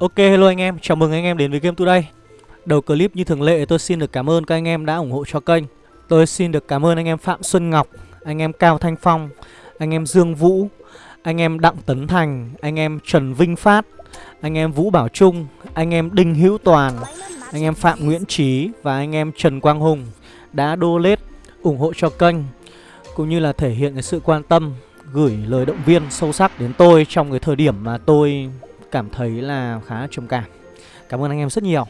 Ok hello anh em, chào mừng anh em đến với Game Today Đầu clip như thường lệ tôi xin được cảm ơn các anh em đã ủng hộ cho kênh Tôi xin được cảm ơn anh em Phạm Xuân Ngọc, anh em Cao Thanh Phong, anh em Dương Vũ, anh em Đặng Tấn Thành, anh em Trần Vinh Phát, anh em Vũ Bảo Trung, anh em Đinh Hữu Toàn, anh em Phạm Nguyễn Trí và anh em Trần Quang Hùng đã donate ủng hộ cho kênh cũng như là thể hiện cái sự quan tâm gửi lời động viên sâu sắc đến tôi trong cái thời điểm mà tôi cảm thấy là khá trầm cảm. Cảm ơn anh em rất nhiều.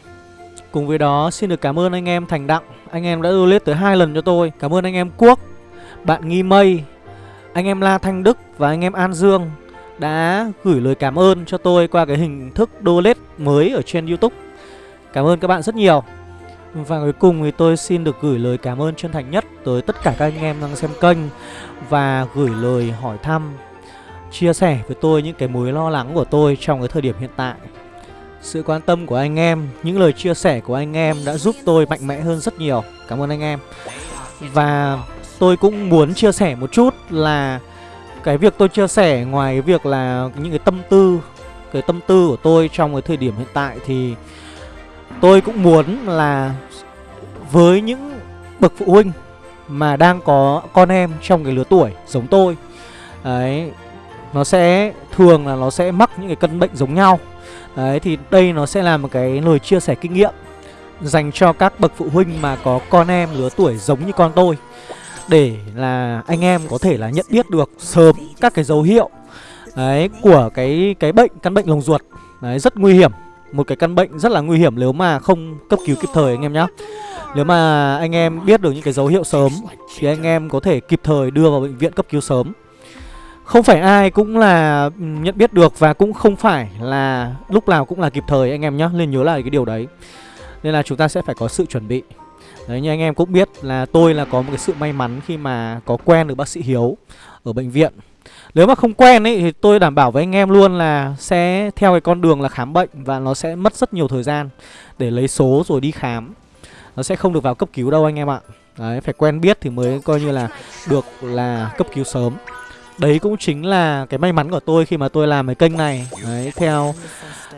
Cùng với đó xin được cảm ơn anh em Thành Đặng, anh em đã donate tới hai lần cho tôi. Cảm ơn anh em Quốc, bạn Nghi Mây, anh em La Thanh Đức và anh em An Dương đã gửi lời cảm ơn cho tôi qua cái hình thức donate mới ở trên YouTube. Cảm ơn các bạn rất nhiều. Và cuối cùng thì tôi xin được gửi lời cảm ơn chân thành nhất tới tất cả các anh em đang xem kênh và gửi lời hỏi thăm, chia sẻ với tôi những cái mối lo lắng của tôi trong cái thời điểm hiện tại. Sự quan tâm của anh em, những lời chia sẻ của anh em đã giúp tôi mạnh mẽ hơn rất nhiều. Cảm ơn anh em. Và tôi cũng muốn chia sẻ một chút là cái việc tôi chia sẻ ngoài cái việc là những cái tâm tư, cái tâm tư của tôi trong cái thời điểm hiện tại thì tôi cũng muốn là với những bậc phụ huynh mà đang có con em trong cái lứa tuổi giống tôi Đấy nó sẽ thường là nó sẽ mắc những cái căn bệnh giống nhau. Đấy, thì đây nó sẽ là một cái lời chia sẻ kinh nghiệm Dành cho các bậc phụ huynh mà có con em lứa tuổi giống như con tôi, Để là anh em có thể là nhận biết được sớm các cái dấu hiệu, Đấy, của cái cái bệnh, căn bệnh lồng ruột. Đấy, rất nguy hiểm, Một cái căn bệnh rất là nguy hiểm nếu mà không cấp cứu kịp thời anh em nhé nếu mà anh em biết được những cái dấu hiệu sớm Thì anh em có thể kịp thời đưa vào bệnh viện cấp cứu sớm. Không phải ai cũng là nhận biết được Và cũng không phải là lúc nào cũng là kịp thời anh em nhé Nên nhớ lại cái điều đấy. Nên là chúng ta sẽ phải có sự chuẩn bị. Đấy như anh em cũng biết là tôi là có một cái sự may mắn khi mà có quen được bác sĩ Hiếu ở bệnh viện. Nếu mà không quen ấy thì tôi đảm bảo với anh em luôn là sẽ theo cái con đường là khám bệnh Và nó sẽ mất rất nhiều thời gian để lấy số rồi đi khám. Nó sẽ không được vào cấp cứu đâu anh em ạ. Đấy, phải quen biết thì mới coi như là được là cấp cứu sớm. Đấy cũng chính là cái may mắn của tôi khi mà tôi làm cái kênh này. Đấy, theo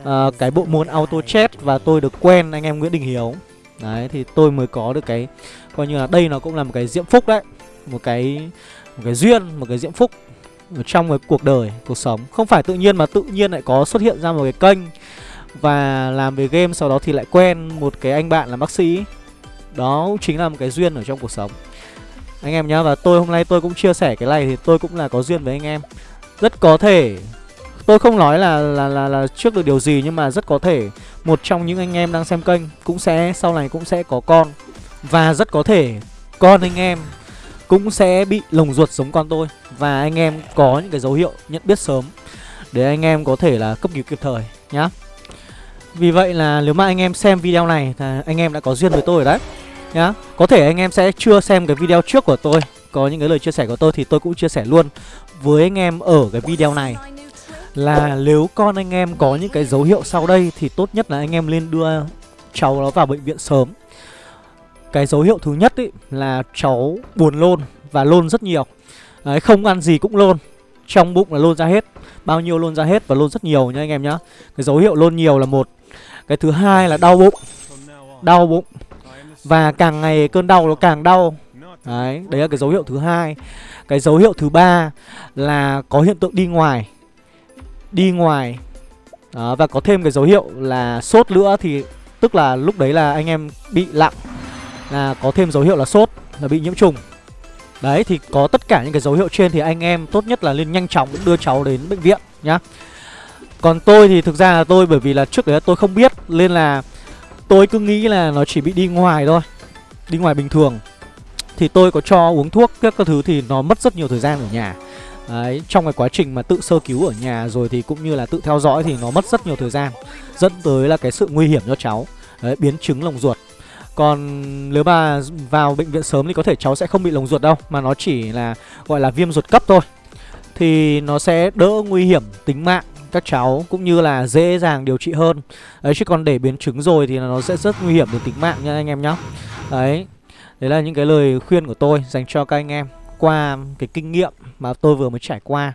uh, cái bộ môn auto chat và tôi được quen anh em Nguyễn Đình Hiếu. Đấy, thì tôi mới có được cái Coi như là đây nó cũng là một cái diễm phúc đấy. Một cái một cái duyên, một cái diễm phúc ở trong cái cuộc đời, cuộc sống. Không phải tự nhiên mà tự nhiên lại có xuất hiện ra một cái kênh Và làm về game sau đó thì lại quen một cái anh bạn là bác sĩ. Đó chính là một cái duyên ở trong cuộc sống. Anh em nhá Và tôi hôm nay tôi cũng chia sẻ cái này Thì tôi cũng là có duyên với anh em. Rất có thể Tôi không nói là, là là là trước được điều gì Nhưng mà rất có thể Một trong những anh em đang xem kênh Cũng sẽ sau này cũng sẽ có con. Và rất có thể Con anh em Cũng sẽ bị lồng ruột giống con tôi. Và anh em có những cái dấu hiệu nhận biết sớm Để anh em có thể là cấp cứu kịp thời Nhá. Vì vậy là nếu mà anh em xem video này thì anh em đã có duyên với tôi rồi đấy nhá. Có thể anh em sẽ chưa xem cái video trước của tôi. Có những cái lời chia sẻ của tôi thì tôi cũng chia sẻ luôn với anh em ở cái video này. Là nếu con anh em có những cái dấu hiệu sau đây thì tốt nhất là anh em nên đưa cháu nó vào bệnh viện sớm. Cái dấu hiệu thứ nhất ý là cháu buồn lôn và lôn rất nhiều. Đấy, không ăn gì cũng lôn. Trong bụng là lôn ra hết. Bao nhiêu lôn ra hết và lôn rất nhiều nha anh em nhá. Cái dấu hiệu lôn nhiều là một. Cái thứ hai là đau bụng. Đau bụng. Và càng ngày cơn đau nó càng đau. Đấy, đấy là cái dấu hiệu thứ hai. Cái dấu hiệu thứ ba là có hiện tượng đi ngoài. Đi ngoài. Đó, Và có thêm cái dấu hiệu là sốt nữa thì Tức là lúc đấy là anh em bị lặng Là có thêm dấu hiệu là sốt Là bị nhiễm trùng. Đấy thì có tất cả những cái dấu hiệu trên thì anh em tốt nhất là nên nhanh chóng đưa cháu đến bệnh viện nhá. Còn tôi thì thực ra là tôi bởi vì là trước đấy tôi không biết Nên là tôi cứ nghĩ là nó chỉ bị đi ngoài thôi Đi ngoài bình thường. Thì tôi có cho uống thuốc các, thứ thì nó mất rất nhiều thời gian ở nhà. Đấy, trong cái quá trình mà tự sơ cứu ở nhà rồi thì cũng như là tự theo dõi thì nó mất rất nhiều thời gian Dẫn tới là cái sự nguy hiểm cho cháu. Đấy, biến chứng lồng ruột. Còn nếu mà vào bệnh viện sớm thì có thể cháu sẽ không bị lồng ruột đâu Mà nó chỉ là gọi là viêm ruột cấp thôi. Thì nó sẽ đỡ nguy hiểm tính mạng các cháu cũng như là dễ dàng điều trị hơn. Đấy chứ còn để biến chứng rồi thì nó sẽ rất nguy hiểm đến tính mạng nha anh em nhá. Đấy Đấy là những cái lời khuyên của tôi dành cho các anh em qua cái kinh nghiệm mà tôi vừa mới trải qua.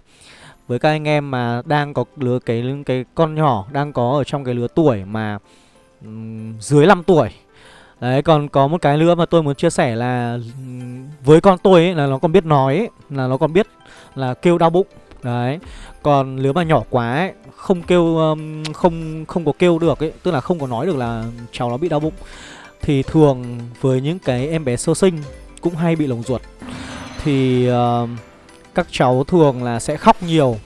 Với các anh em mà đang có lứa cái cái con nhỏ đang có ở trong cái lứa tuổi mà um, dưới 5 tuổi. Đấy còn có một cái nữa mà tôi muốn chia sẻ là với con tôi ấy, là nó còn biết nói ấy, là nó còn biết là kêu đau bụng. Đấy. Còn nếu mà nhỏ quá ấy, không kêu um, không không có kêu được ấy, tức là không có nói được là cháu nó bị đau bụng thì thường với những cái em bé sơ sinh cũng hay bị lồng ruột. Thì uh, các cháu thường là sẽ khóc nhiều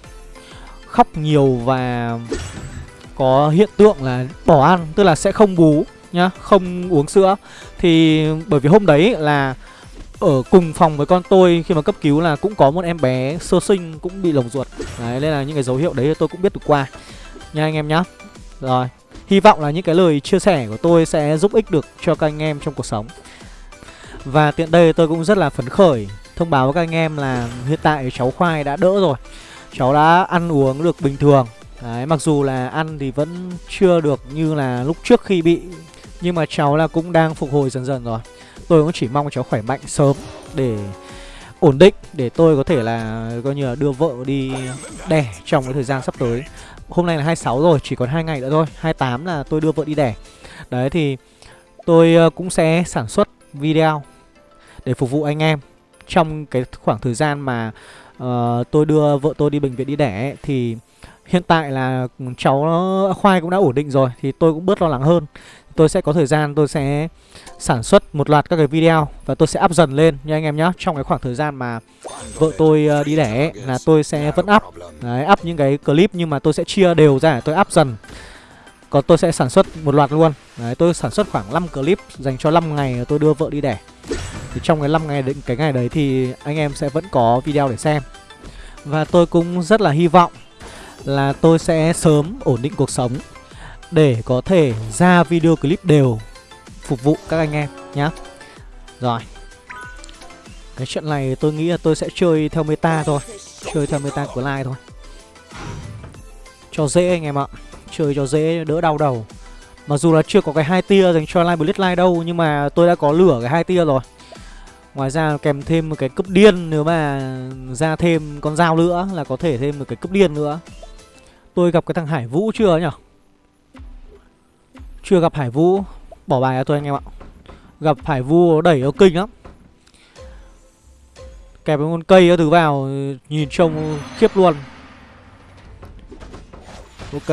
khóc nhiều và có hiện tượng là bỏ ăn tức là sẽ không bú nhá không uống sữa. Thì bởi vì hôm đấy là ở cùng phòng với con tôi khi mà cấp cứu là cũng có một em bé sơ sinh cũng bị lồng ruột. Đấy nên là những cái dấu hiệu đấy tôi cũng biết được qua. Nha anh em nhá. Rồi hy vọng là những cái lời chia sẻ của tôi sẽ giúp ích được cho các anh em trong cuộc sống. Và tiện đây tôi cũng rất là phấn khởi thông báo với các anh em là hiện tại cháu khoai đã đỡ rồi. Cháu đã ăn uống được bình thường. Đấy, mặc dù là ăn thì vẫn chưa được như là lúc trước khi bị Nhưng mà cháu là cũng đang phục hồi dần dần rồi. Tôi cũng chỉ mong cháu khỏe mạnh sớm để ổn định Để tôi có thể là coi như là đưa vợ đi đẻ trong cái thời gian sắp tới. Hôm nay là 26 rồi, chỉ còn hai ngày nữa thôi 28 là tôi đưa vợ đi đẻ. Đấy thì tôi ờ, cũng sẽ sản xuất video để phục vụ anh em Trong cái khoảng thời gian mà uh, tôi đưa vợ tôi đi bệnh viện đi đẻ ấy, Thì hiện tại là cháu khoai cũng đã ổn định rồi Thì tôi cũng bớt lo lắng hơn. Tôi sẽ có thời gian tôi sẽ sản xuất một loạt các cái video Và tôi sẽ up dần lên nha anh em nhé Trong cái khoảng thời gian mà vợ tôi ờ, đi đẻ là tôi sẽ vẫn up. Đấy, up những cái clip nhưng mà tôi sẽ chia đều ra tôi up dần. Còn tôi sẽ sản xuất một loạt luôn. Đấy, tôi sản xuất khoảng 5 clip dành cho 5 ngày tôi đưa vợ đi đẻ. Thì trong cái 5 ngày định cái ngày đấy thì anh em sẽ vẫn có video để xem Và tôi cũng rất là hy vọng là tôi sẽ sớm ổn định cuộc sống để có thể ra video clip đều phục vụ các anh em nhá. Rồi. Cái trận này tôi nghĩ là tôi sẽ chơi theo meta thôi, chơi theo meta của like thôi. Cho dễ anh em ạ. Chơi cho dễ đỡ đau đầu. Mặc dù là chưa có cái hai tia dành cho Live Blitz đâu nhưng mà tôi đã có lửa cái hai tia rồi. Ngoài ra kèm thêm một cái cấp điên nếu mà ra thêm con dao nữa là có thể thêm một cái cấp điên nữa. Tôi gặp cái thằng Hải Vũ chưa nhỉ? Chưa gặp Hải Vũ. Bỏ bài cho tôi anh em ạ. Gặp Hải Vũ đẩy nó kinh lắm. Kẹp con cây thứ vào, Nhìn trông khiếp luôn. Ok.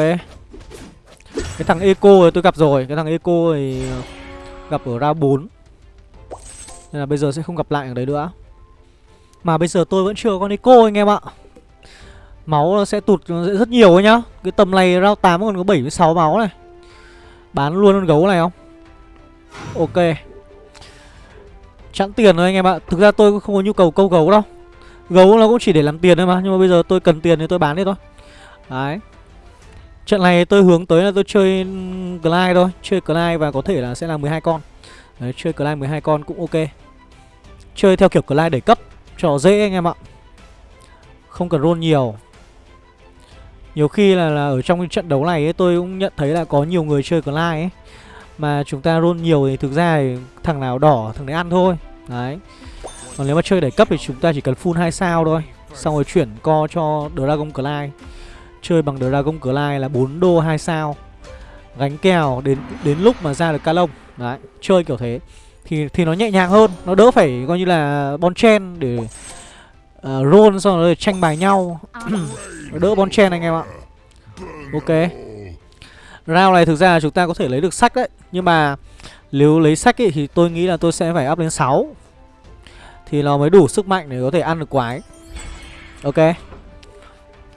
Cái thằng Eco tôi gặp rồi. Cái thằng Eco thì gặp ở Ra 4 nên là bây giờ sẽ không gặp lại ở đấy nữa. Mà bây giờ tôi vẫn chưa có con Eco anh em ạ. Máu nó sẽ tụt rất nhiều ấy nhá. Cái tầm này round 8 còn có 76 máu này. Bán luôn con gấu này không? Ok. Chẵn tiền rồi anh em ạ. Thực ra tôi cũng không có nhu cầu câu gấu đâu. Gấu nó cũng chỉ để làm tiền thôi mà. Nhưng mà bây giờ tôi cần tiền thì tôi bán đi thôi. Đấy. Trận này tôi hướng tới là tôi chơi Glide thôi. Chơi Glide và có thể là sẽ là 12 con. Đấy, chơi Glide 12 con cũng ok. Chơi theo kiểu Glide đẩy cấp Cho dễ anh em ạ. Không cần roll nhiều. Nhiều khi là, là ở trong trận đấu này ấy, tôi cũng nhận thấy là có nhiều người chơi Clyde ấy Mà chúng ta roll nhiều thì thực ra thì thằng nào đỏ thằng đấy ăn thôi. Đấy. Còn nếu mà chơi đẩy cấp thì chúng ta chỉ cần full 2 sao thôi Xong rồi chuyển co cho Dragon Clyde. Chơi bằng Dragon Clyde là 4 đô 2 sao. Gánh kèo đến đến lúc mà ra được ca lông. Đấy, chơi kiểu thế. Thì thì nó nhẹ nhàng hơn Nó đỡ phải coi như là bon chen để uh, roll xong rồi tranh bài nhau. Đỡ bon chen anh em ạ. Ok. Round này thực ra chúng ta có thể lấy được sách đấy. Nhưng mà nếu lấy sách ấy, thì tôi nghĩ là tôi sẽ phải up lên 6 Thì nó mới đủ sức mạnh để có thể ăn được quái. Ok.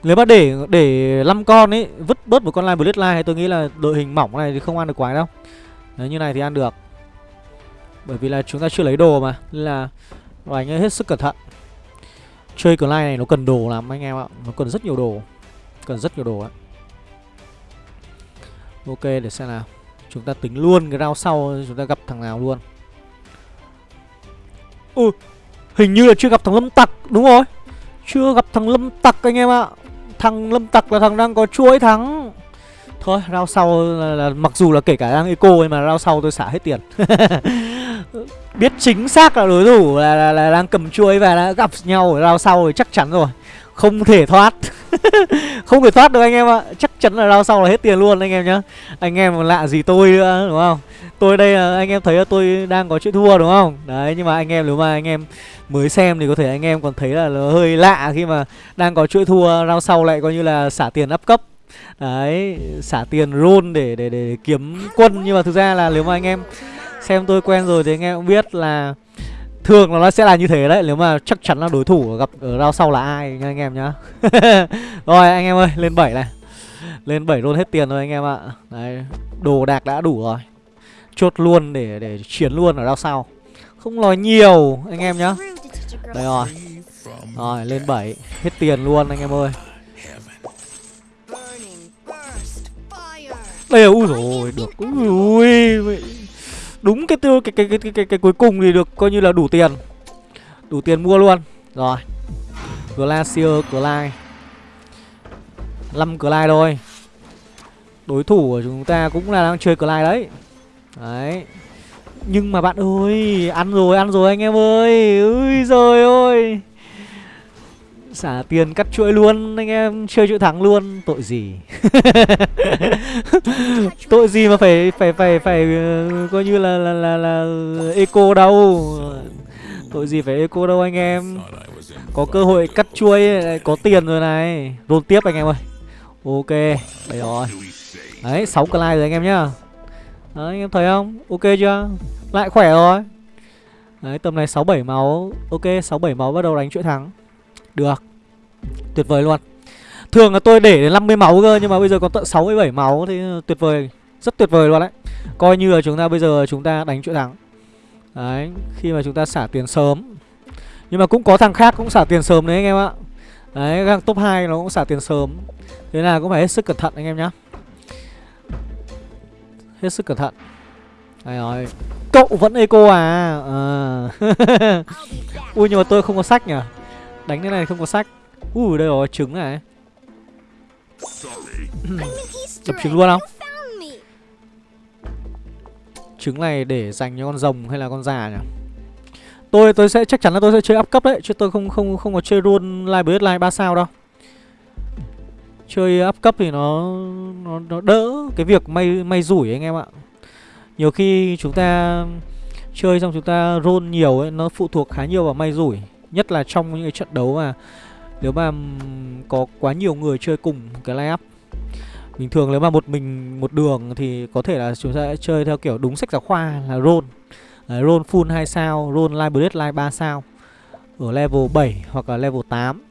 Nếu mà để để 5 con ấy Vứt bớt một con line Bloodline thì tôi nghĩ là đội hình mỏng này thì không ăn được quái đâu Đấy như này thì ăn được. Bởi vì là chúng ta chưa lấy đồ mà, Nên là anh ấy hết sức cẩn thận. Chơi cờ này nó cần đồ lắm anh em ạ, Nó cần rất nhiều đồ, Cần rất nhiều đồ ạ. Ok, để xem nào. Chúng ta tính luôn cái round sau, Chúng ta gặp thằng nào luôn. Ui, Hình như là chưa gặp thằng Lâm Tặc, Đúng rồi. Chưa gặp thằng Lâm Tặc anh em ạ. Thằng Lâm Tặc là thằng đang có chuỗi thắng. Thôi rao sau là, là mặc dù là kể cả đang eco nhưng mà rao sau tôi xả hết tiền. Biết chính xác là đối thủ là, là, là đang cầm chuôi và đã gặp nhau ở rao sau thì chắc chắn rồi. Không thể thoát. Không thể thoát được anh em ạ. Chắc chắn là rao sau là hết tiền luôn anh em nhá. Anh em lạ gì tôi nữa đúng không? Tôi đây là anh em thấy là tôi đang có chuyện thua đúng không? Đấy nhưng mà anh em nếu mà anh em mới xem thì có thể anh em còn thấy là nó hơi lạ khi mà đang có chuỗi thua rao sau lại coi như là xả tiền áp cấp đấy xả tiền roll để, để để kiếm quân. Nhưng mà thực ra là nếu mà anh em xem tôi quen rồi thì anh em cũng biết là thường là nó sẽ là như thế đấy. Nếu mà chắc chắn là đối thủ gặp ở round sau là ai nha anh em nhá. Rồi anh em ơi lên 7 này. Lên 7 roll hết tiền rồi anh em ạ. Đấy đồ đạc đã đủ rồi. Chốt luôn để để chiến luôn ở round sau. Không nói nhiều anh em nhá. Đây rồi. Rồi lên 7 hết tiền luôn anh em ơi. Đây ui rồi được ui đúng cái tư cái cái, cái cái cái cái cuối cùng thì được coi như là đủ tiền. Đủ tiền mua luôn. Rồi. Glacier clyde 5 clyde thôi. Đối thủ của chúng ta cũng là đang chơi clyde đấy. Đấy. Nhưng mà bạn ơi ăn rồi ăn rồi anh em ơi. Ui rồi ơi xả tiền cắt chuỗi luôn anh em chơi chuỗi thắng luôn. Tội gì? Tội gì mà phải phải phải phải uh, coi như là là là là eco đâu. Tội gì phải eco đâu anh em. Có cơ hội cắt chuỗi có tiền rồi này. Roll tiếp anh em ơi. Ok đấy rồi. Đấy sáu clay rồi anh em nhá. Đấy anh em thấy không? Ok chưa? Lại khỏe rồi. Đấy tầm này sáu bảy máu. Ok sáu bảy máu bắt đầu đánh chuỗi thắng được. Tuyệt vời luôn. Thường là tôi để đến 50 máu cơ Nhưng mà bây giờ còn tận 67 máu Thì tuyệt vời Rất tuyệt vời luôn đấy. Coi như là chúng ta bây giờ chúng ta đánh chuỗi thắng. Đấy Khi mà chúng ta xả tiền sớm. Nhưng mà cũng có thằng khác cũng xả tiền sớm đấy anh em ạ. Đấy thằng top 2 nó cũng xả tiền sớm. Thế là cũng phải hết sức cẩn thận anh em nhá. Hết sức cẩn thận. Đây rồi Cậu vẫn eco à, à. Ui nhưng mà tôi không có sách nhỉ? Đánh thế này không có sách. Ui đây rồi trứng này. Đập trứng luôn không? Trứng này để dành cho con rồng hay là con già nhỉ? Tôi tôi sẽ chắc chắn là tôi sẽ chơi up cấp đấy Chứ tôi không không không có chơi luôn live bớt live 3 sao đâu. Chơi up cấp thì nó, nó nó đỡ cái việc may may rủi anh em ạ. Nhiều khi chúng ta chơi xong chúng ta roll nhiều ấy Nó phụ thuộc khá nhiều vào may rủi Nhất là trong những cái trận đấu mà nếu mà có quá nhiều người chơi cùng cái line up. Bình thường nếu mà một mình một đường thì có thể là chúng ta sẽ chơi theo kiểu đúng sách giáo khoa là roll Đấy, Roll full 2 sao, roll live bullet live 3 sao Ở level 7 hoặc là level 8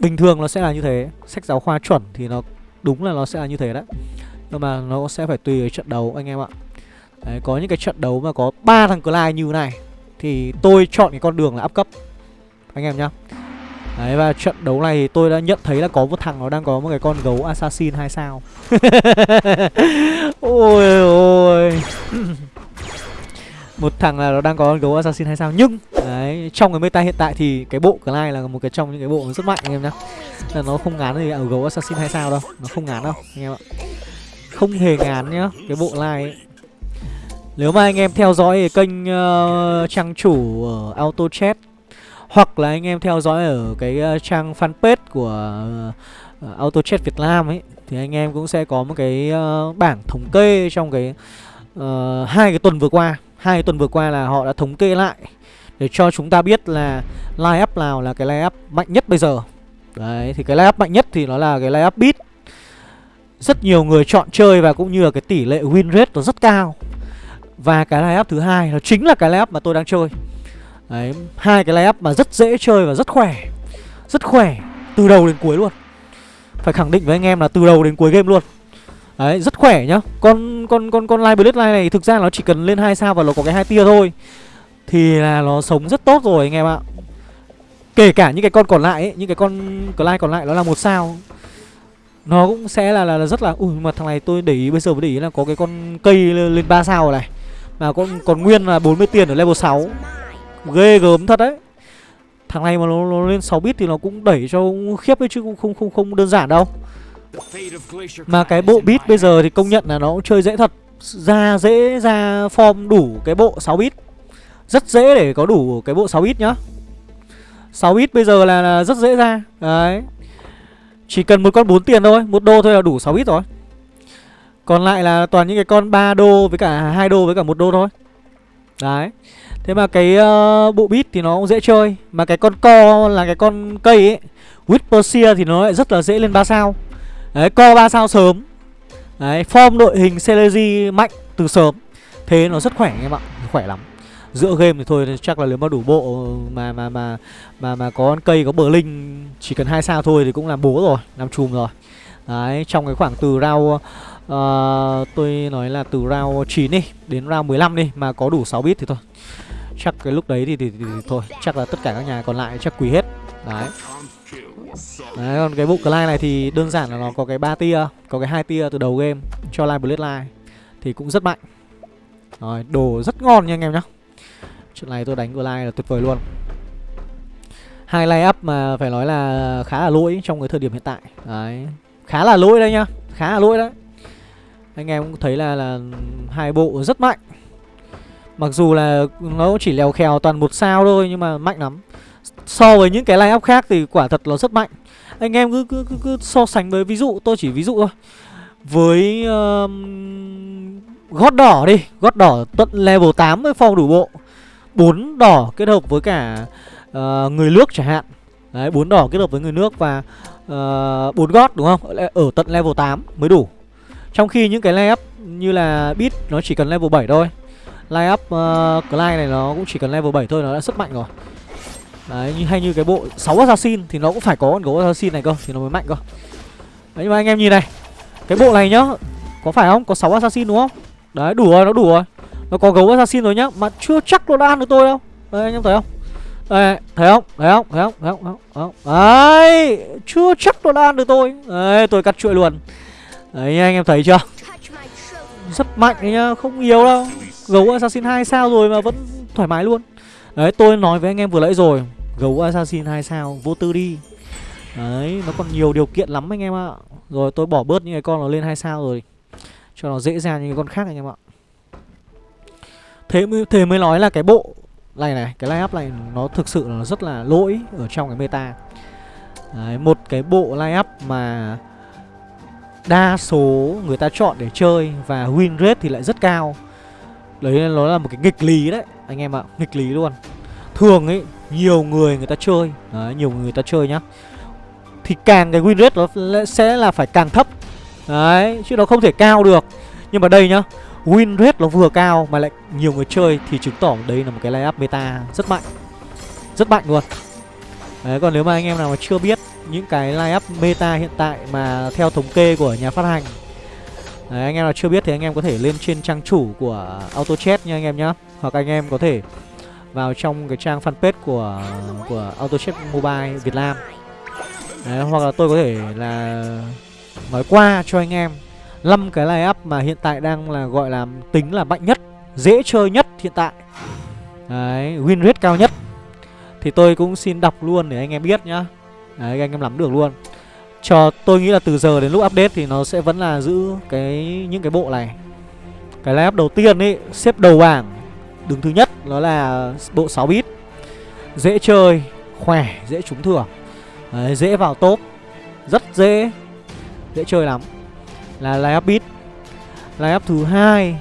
Bình thường nó sẽ là như thế Sách giáo khoa chuẩn thì nó đúng là nó sẽ là như thế đấy. Nhưng mà nó sẽ phải tùy ở trận đấu anh em ạ. Đấy, có những cái trận đấu mà có ba thằng Clyde như này thì tôi chọn cái con đường là áp cấp. Anh em nhá. Đấy và trận đấu này thì tôi đã nhận thấy là có một thằng nó đang có một cái con gấu assassin hai sao. Ôi ôi. Một thằng là nó đang có con gấu assassin hai sao. Nhưng đấy, trong cái meta hiện tại thì cái bộ Clyde là một cái trong những cái bộ rất mạnh anh em nhá. Là Nó không ngán gì ở gấu assassin hai sao đâu. Nó không ngán đâu anh em ạ. Không hề ngán nhá Cái bộ Clyde nếu mà anh em theo dõi kênh uh, trang chủ ở Auto Chat hoặc là anh em theo dõi ở cái uh, trang fanpage của ờ, uh, Auto Chat Việt Nam ấy thì anh em cũng sẽ có một cái uh, bảng thống kê trong cái uh, hai cái tuần vừa qua. Hai cái tuần vừa qua là họ đã thống kê lại để cho chúng ta biết là line up nào là cái line up mạnh nhất bây giờ. Đấy thì cái line up mạnh nhất thì nó là cái line up beat rất nhiều người chọn chơi và cũng như là cái tỷ lệ win rate nó rất cao và cái layup thứ hai nó chính là cái layup mà tôi đang chơi. Đấy, hai cái layup mà rất dễ chơi và rất khỏe. Rất khỏe Từ đầu đến cuối luôn. Phải khẳng định với anh em là từ đầu đến cuối game luôn. Đấy, rất khỏe nhá. Con con con con Live Blade này thực ra nó chỉ cần lên hai sao và nó có cái hai tia thôi. Thì là nó sống rất tốt rồi anh em ạ. Kể cả những cái con còn lại ấy, những cái con Clyde còn lại nó là một sao. Nó cũng sẽ là là, là rất là Ui mà thằng này tôi để ý bây giờ mới để ý là có cái con cây lên 3 sao rồi này. Mà còn, còn nguyên là 40 tiền ở level 6 Ghê gớm thật đấy. Thằng này mà nó, nó lên 6 bit thì nó cũng đẩy cho khiếp ấy chứ cũng không không không đơn giản đâu. Mà cái bộ bit bây giờ thì công nhận là nó cũng chơi dễ thật. Ra dễ ra form đủ cái bộ 6 bit. Rất dễ để có đủ cái bộ 6 bit nhá. 6 bit bây giờ là, là rất dễ ra. Đấy. Chỉ cần một con 4 tiền thôi một đô thôi là đủ 6 bit rồi. Còn lại là toàn những cái con 3 đô với cả hai đô với cả một đô thôi. Đấy. Thế mà cái uh, bộ bit thì nó cũng dễ chơi. Mà cái con co là cái con cây ấy Whisper thì nó lại rất là dễ lên 3 sao. Đấy, co 3 sao sớm. Đấy, form đội hình Celery mạnh từ sớm. Thế nó rất khỏe em ạ Khỏe lắm. Giữa game thì thôi chắc là nếu mà đủ bộ mà mà mà mà mà có con cây có bờ linh chỉ cần hai sao thôi thì cũng làm bố rồi, làm chùm rồi. Đấy, trong cái khoảng từ round uh, tôi nói là từ round 9 đi đến round 15 đi mà có đủ 6 bit thì thôi. Chắc cái lúc đấy thì, thì, thì, thì thôi, chắc là tất cả các nhà còn lại chắc quỳ hết. Đấy. Đấy, còn cái bộ Clyde này thì đơn giản là nó có cái 3 tia, có cái hai tia từ đầu game cho Live Bloodline thì cũng rất mạnh. Rồi, đồ rất ngon nha anh em nhá. Trận này tôi đánh Glide là tuyệt vời luôn Hai line up mà phải nói là khá là lỗi trong cái thời điểm hiện tại Đấy Khá là lỗi đấy nhá Khá là lỗi đấy anh em cũng thấy là là hai bộ rất mạnh. Mặc dù là nó chỉ lèo khèo toàn một sao thôi Nhưng mà mạnh lắm. So với những cái line up khác thì quả thật nó rất mạnh. Anh em cứ, cứ, cứ, cứ so sánh với ví dụ Tôi chỉ ví dụ thôi. Với um, gót đỏ đi. Gót đỏ tận level 8 với phong đủ bộ. Bốn đỏ kết hợp với cả uh, người nước chẳng hạn. Đấy, bốn đỏ kết hợp với người nước và ờ, bốn uh, gót đúng không? Ở tận level 8 mới đủ. Trong khi những cái layup như là bit nó chỉ cần level 7 thôi. Layup uh, Clyde này nó cũng chỉ cần level 7 thôi nó đã rất mạnh rồi. Đấy, như hay như cái bộ 6 assassin thì nó cũng phải có con gấu assassin này cơ thì nó mới mạnh cơ. Đấy nhưng mà anh em nhìn này. Cái bộ này nhá, có phải không? Có 6 assassin đúng không? Đấy, đủ rồi, nó đủ rồi. Nó có gấu assassin rồi nhá Mà chưa chắc nó đã ăn được tôi đâu Đấy, anh em thấy không Đây thấy không Thấy không Thấy không Thấy không, thấy không? Đấy Chưa chắc nó đã ăn được tôi Đấy tôi cắt chuỗi luôn Đấy anh em thấy chưa? Rất mạnh đấy nhá Không yếu đâu. Gấu assassin 2 sao rồi mà vẫn thoải mái luôn. Đấy tôi nói với anh em vừa nãy rồi Gấu assassin 2 sao Vô tư đi. Đấy nó còn nhiều điều kiện lắm anh em ạ. Rồi tôi bỏ bớt những cái con nó lên 2 sao rồi Cho nó dễ dàng như cái con khác anh em ạ. Thế mới, thế mới nói là cái bộ này này, cái line up này nó thực sự là rất là lỗi ở trong cái meta. Đấy, một cái bộ line up mà đa số người ta chọn để chơi và win rate thì lại rất cao. Đấy nó là một cái nghịch lý đấy, anh em ạ, nghịch lý luôn. Thường ấy nhiều người người ta chơi, đấy, nhiều người ta chơi nhá. Thì càng cái win rate nó sẽ là phải càng thấp. Đấy, chứ nó không thể cao được. Nhưng mà đây nhá, win rate nó vừa cao mà lại nhiều người chơi thì chứng tỏ đây là một cái layup meta rất mạnh rất mạnh luôn đấy còn nếu mà anh em nào mà chưa biết những cái layup meta hiện tại mà theo thống kê của nhà phát hành. Đấy, anh em nào chưa biết thì anh em có thể lên trên trang chủ của autochat nha anh em nhá. Hoặc anh em có thể vào trong cái trang fanpage của của autochat mobile việt nam. Đấy, hoặc là tôi có thể là nói qua cho anh em 5 cái line up mà hiện tại đang là gọi là tính là mạnh nhất Dễ chơi nhất hiện tại. Đấy, win rate cao nhất. Thì tôi cũng xin đọc luôn để anh em biết nhá. Đấy, anh em nắm được luôn. Cho tôi nghĩ là từ giờ đến lúc update thì nó sẽ vẫn là giữ cái những cái bộ này. Cái lineup đầu tiên ấy, xếp đầu bảng. Đứng thứ nhất nó là bộ 6 bit. Dễ chơi, khỏe, dễ trúng thưởng. Đấy, dễ vào top. Rất dễ. Dễ chơi lắm. Là lineup beat Lineup thứ hai.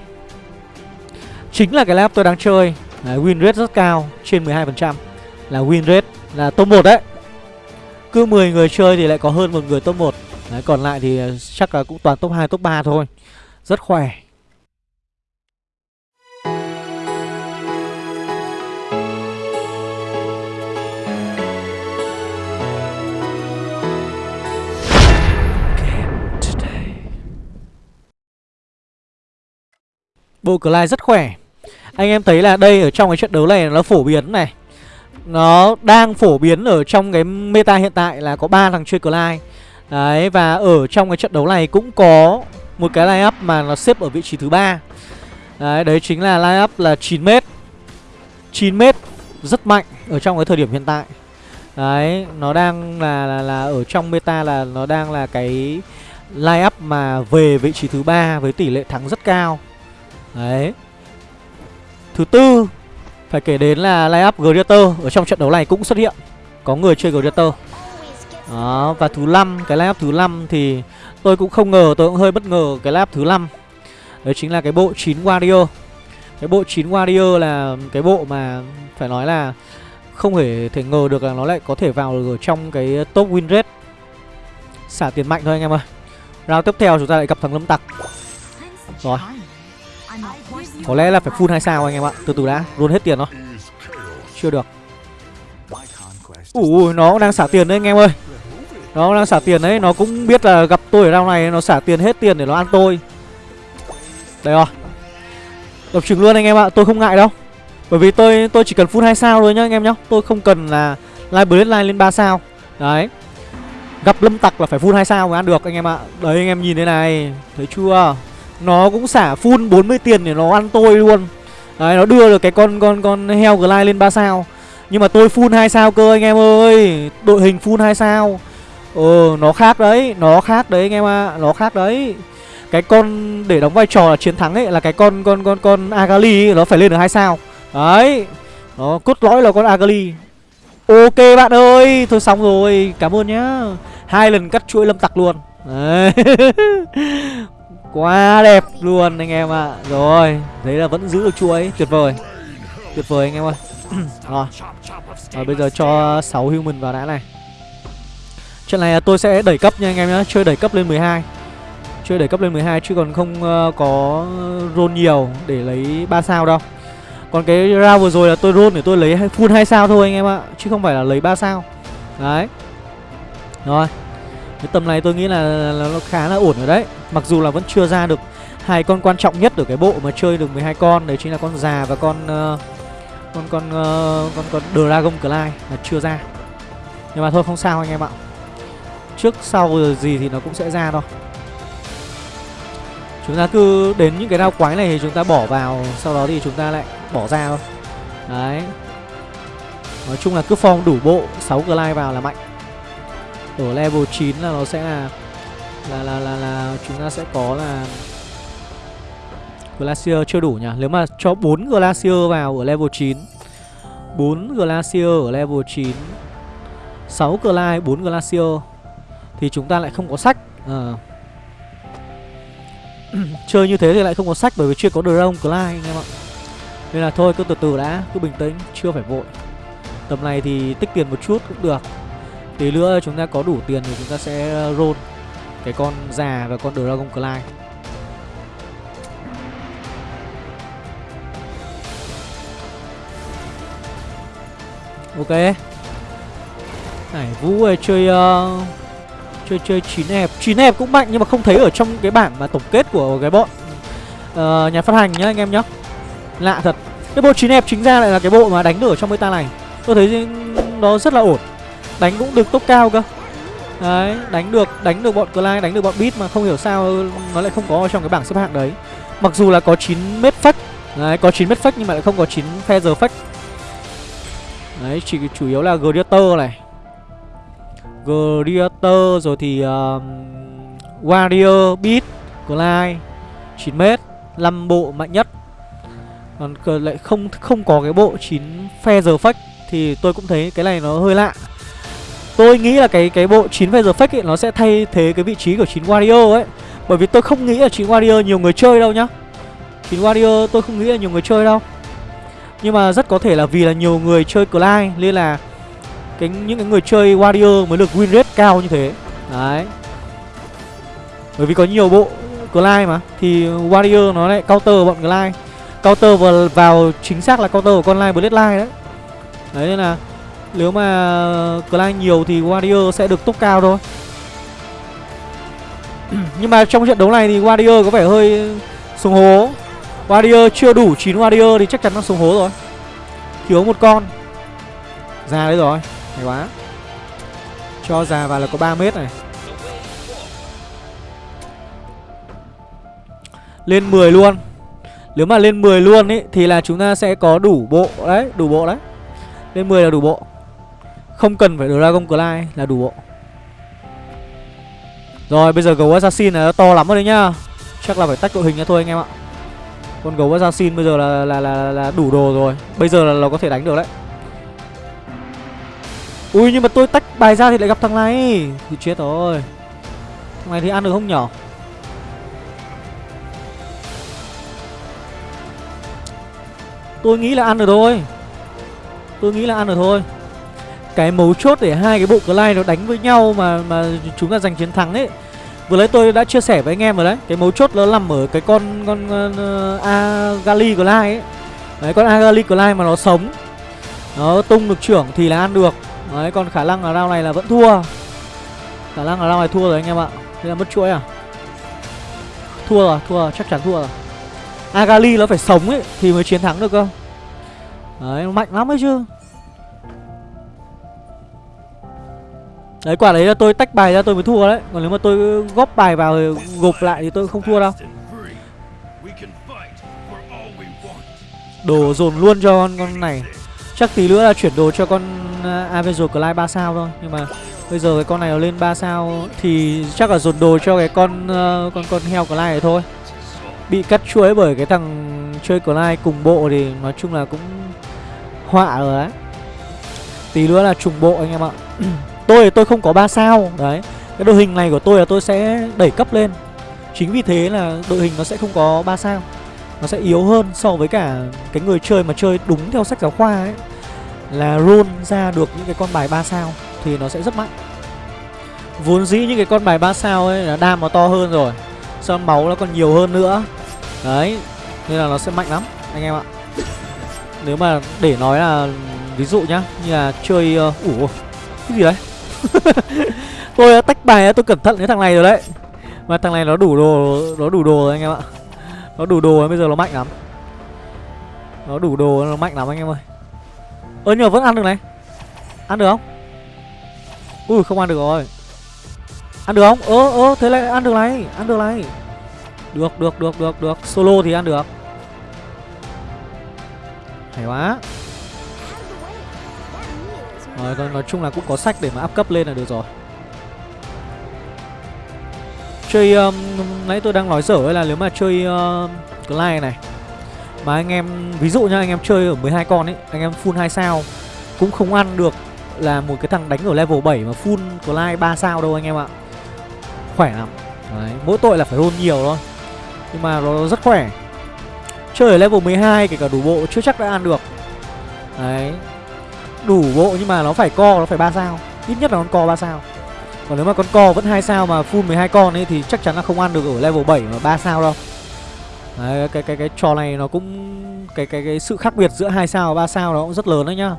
Chính là cái lineup tôi đang chơi. Đấy, win rate rất cao trên 12% là win rate là top 1 đấy cứ 10 người chơi thì lại có hơn một người top 1 đấy, còn lại thì ờ, chắc là cũng toàn top 2 top 3 thôi. Rất khỏe. Bộ Clyde rất khỏe. Anh em thấy là đây ở trong cái trận đấu này nó phổ biến này. Nó đang phổ biến ở trong cái meta hiện tại là có ba thằng chơi Clyde Đấy và ở trong cái trận đấu này cũng có một cái line up mà nó xếp ở vị trí thứ ba. Đấy đấy chính là line up là 9m 9m rất mạnh ở trong cái thời điểm hiện tại. Đấy, nó đang là, là là ở trong meta là nó đang là cái line up mà về vị trí thứ ba với tỷ lệ thắng rất cao. Đấy. Thứ tư phải kể đến là line up Greater Ở trong trận đấu này cũng xuất hiện Có người chơi Greater Đó, và thứ năm cái line up thứ năm thì tôi cũng không ngờ, tôi cũng hơi bất ngờ cái line up thứ năm Đấy chính là cái bộ 9 Warrior. Cái bộ 9 Warrior là cái bộ mà phải nói là không thể thể ngờ được là nó lại có thể vào được ở trong cái top win rate. Xả tiền mạnh thôi anh em ơi. Round tiếp theo chúng ta lại gặp thằng Lâm Tặc. Rồi. Có lẽ là phải full 2 sao anh em ạ. Từ từ đã, luôn hết tiền nó. Chưa được. Ủa nó cũng đang xả tiền đấy anh em ơi. Nó đang xả tiền đấy, nó cũng biết là gặp tôi ở round này nó xả tiền hết tiền để nó ăn tôi. Đây rồi. Đập trứng luôn anh em ạ, tôi không ngại đâu. Bởi vì tôi tôi chỉ cần full 2 sao thôi nhá anh em nhá. Tôi không cần là live blade line lên 3 sao. Đấy. Gặp lâm tặc là phải full 2 sao mới ăn được anh em ạ. Đấy anh em nhìn thế này, thấy chưa? Nó cũng xả full 40 tiền để nó ăn tôi luôn. Đấy nó đưa được cái con con con heo glide lên 3 sao. Nhưng mà tôi full 2 sao cơ anh em ơi. Đội hình full 2 sao. Ờ nó khác đấy, nó khác đấy anh em ạ, à. nó khác đấy. Cái con để đóng vai trò là chiến thắng ấy là cái con con con con Agali ấy, nó phải lên được hai sao. Đấy. Nó cốt lõi là con Agali. Ok bạn ơi, thôi xong rồi, cảm ơn nhá. Hai lần cắt chuỗi lâm tặc luôn. Đấy. Quá đẹp luôn anh em ạ. À. Rồi, đấy là vẫn giữ được chuỗi, tuyệt vời. Tuyệt vời anh em ơi. rồi. Rồi bây giờ cho 6 human vào đã này. Trận này tôi sẽ đẩy cấp nha anh em nhé, chơi đẩy cấp lên 12 Chơi đẩy cấp lên 12 chứ còn không ờ, có roll nhiều để lấy 3 sao đâu Còn cái round vừa rồi là tôi roll để tôi lấy full 2 sao thôi anh em ạ Chứ không phải là lấy 3 sao Đấy Rồi Cái tầm này tôi nghĩ là, là nó khá là ổn rồi đấy Mặc dù là vẫn chưa ra được hai con quan trọng nhất ở cái bộ mà chơi được 12 con Đấy chính là con già và con uh, con con uh, con con Dragon Clay là chưa ra. Nhưng mà thôi không sao anh em ạ. Trước sau gì thì nó cũng sẽ ra thôi. Chúng ta cứ đến những cái đao quái này thì chúng ta bỏ vào Sau đó thì chúng ta lại bỏ ra thôi. Đấy. Nói chung là cứ form đủ bộ 6 Clay vào là mạnh. Ở level 9 là nó sẽ là là là là, là chúng ta sẽ có là Glacier chưa đủ nhỉ? Nếu mà cho 4 Glacier vào ở level 9 4 Glacier ở level 9 6 Glide, 4 Glacier Thì chúng ta lại không có sách. À. Chơi như thế thì lại không có sách bởi vì chưa có Drone Clyde anh em ạ. Nên là thôi cứ từ từ đã, cứ bình tĩnh, chưa phải vội. Tầm này thì tích tiền một chút cũng được. Tí nữa chúng ta có đủ tiền thì chúng ta sẽ roll. Cái con già và con Dragon Clyde Ok. Này Vũ ơi chơi uh, Chơi chơi chín hẹp chín hẹp cũng mạnh nhưng mà không thấy ở trong cái bảng mà tổng kết của cái bọn uh, nhà phát hành nhá anh em nhá. Lạ thật. Cái bộ chín hẹp chính ra lại là cái bộ mà đánh được ở trong meta này. Tôi thấy nó rất là ổn. Đánh cũng được tốc cao cơ. Đấy, đánh được đánh được bọn Clyde, đánh được bọn Beat mà không hiểu sao nó lại không có trong cái bảng xếp hạng đấy. Mặc dù là có 9 mét phách. Đấy, có 9 mét phách nhưng mà lại không có 9 feather phách. Đấy, chỉ chủ yếu là Gladiator này. Gladiator rồi thì uh, Warrior, Beat, Glide 9m 5 bộ mạnh nhất Còn lại không không có cái bộ 9 Feather phách Thì tôi cũng thấy cái này nó hơi lạ Tôi nghĩ là cái cái bộ 9 Feather Fake ấy, nó sẽ thay thế cái vị trí của 9 Warrior ấy. Bởi vì tôi không nghĩ là 9 Warrior nhiều người chơi đâu nhá. 9 Warrior tôi không nghĩ là nhiều người chơi đâu. Nhưng mà rất có thể là vì là nhiều người chơi Clyde Nên là cái những cái người chơi warrior mới được win rate cao như thế. Đấy. Bởi vì có nhiều bộ Glide mà Thì Warrior nó lại counter bọn Glide Counter vào, vào chính xác là counter của con Line Bloodline đấy. Đấy nên là nếu mà Glide nhiều thì Warrior sẽ được top cao thôi. Nhưng mà trong trận đấu này thì Warrior có vẻ hơi xuống hố. Warrior chưa đủ 9 Warrior thì chắc chắn nó xuống hố rồi. Thiếu một con. Già đấy rồi. Hay quá. Cho già vào là có 3 mét này. Lên 10 luôn. Nếu mà lên 10 luôn ý, Thì là chúng ta sẽ có đủ bộ. Đấy, Đủ bộ đấy. Lên 10 là đủ bộ. Không cần phải Dragon Clay là đủ bộ. Rồi bây giờ gấu Assassin này nó to lắm rồi đấy nhá. Chắc là phải tách đội hình ra thôi anh em ạ. Con gấu Assassin bây giờ là, là, là, là đủ đồ rồi. Bây giờ là nó có thể đánh được đấy. Ui nhưng mà tôi tách bài ra thì lại gặp thằng này. Thì chết rồi. Thằng này thì ăn được không nhỏ Tôi nghĩ là ăn được thôi. Tôi nghĩ là ăn được thôi. Cái mấu chốt để hai cái bộ Clyde nó đánh với nhau mà mà chúng ta giành chiến thắng ấy. Vừa lấy tôi đã chia sẻ với anh em rồi đấy Cái mấu chốt nó nằm ở cái con con uh, Agali Clyde ấy. Đấy con Agali Clyde mà nó sống Nó tung được trưởng thì là ăn được. Đấy còn khả năng là round này là vẫn thua. Khả năng là round này thua rồi anh em ạ. Thế là mất chuỗi à? Thua rồi, thua chắc chắn thua rồi. Agali nó phải sống ấy Thì mới chiến thắng được cơ. Đấy, mạnh lắm ấy chứ. Đấy, quả đấy là tôi tách bài ra tôi mới thua đấy. Còn nếu mà tôi góp bài vào gộp lại thì tôi không thua đâu. Đồ dồn luôn cho con, con này. Chắc tí nữa là chuyển đồ cho con à, uh, Avenger Clive 3 sao thôi. Nhưng mà bây giờ cái con này nó lên 3 sao Thì chắc là dồn đồ cho cái con uh, con con heo Clive này thôi. Bị cắt chuỗi bởi cái thằng chơi Clive cùng bộ thì nói chung là cũng họa rồi đấy. Tí nữa là trùng bộ anh em ạ. Tôi tôi không có 3 sao. Đấy Cái đội hình này của tôi là tôi sẽ đẩy cấp lên. Chính vì thế là đội hình nó sẽ không có 3 sao. Nó sẽ yếu hơn so với cả cái người chơi mà chơi đúng theo sách giáo khoa ấy. Là roll ra được những cái con bài 3 sao Thì nó sẽ rất mạnh. Vốn dĩ những cái con bài 3 sao ấy là đam nó to hơn rồi Son máu nó còn nhiều hơn nữa. Đấy Nên là nó sẽ mạnh lắm anh em ạ. Nếu mà để nói là Ví dụ nhá Như là chơi uh, Ủa Cái gì đấy? Tôi đã tách bài tôi cẩn thận với thằng này rồi đấy. Mà thằng này nó đủ đồ, Nó đủ đồ rồi anh em ạ. Nó đủ đồ bây giờ nó mạnh lắm. Nó đủ đồ, nó mạnh lắm anh em ơi. Ơ, nhưng mà vẫn ăn được này. Ăn được không? Ui, không ăn được rồi. Ăn được không? Ơ ơ, thế lại ăn được này, Ăn được này. Được được được được được. Solo thì ăn được. Hay quá. Rồi nói, nói chung là cũng có sách để mà áp cấp lên là được rồi. Chơi um, Nãy tôi đang nói dở là nếu mà chơi uh, Clyde này Mà anh em Ví dụ nha anh em chơi ở 12 con ấy Anh em full 2 sao Cũng không ăn được là một cái thằng đánh ở level 7 mà full Clyde 3 sao đâu anh em ạ. Khỏe lắm. Đấy, mỗi tội là phải roll nhiều thôi. Nhưng mà nó rất khỏe. Chơi ở level 12 kể cả đủ bộ chưa chắc đã ăn được. Đấy. Đủ bộ nhưng mà nó phải co, nó phải 3 sao. Ít nhất là con co 3 sao. Còn nếu mà con co vẫn 2 sao mà full 12 con ấy Thì chắc chắn là không ăn được ở level 7 mà 3 sao đâu. Đấy, cái, cái, cái trò này nó cũng cái, cái cái sự khác biệt giữa 2 sao và 3 sao nó cũng rất lớn đấy nhá.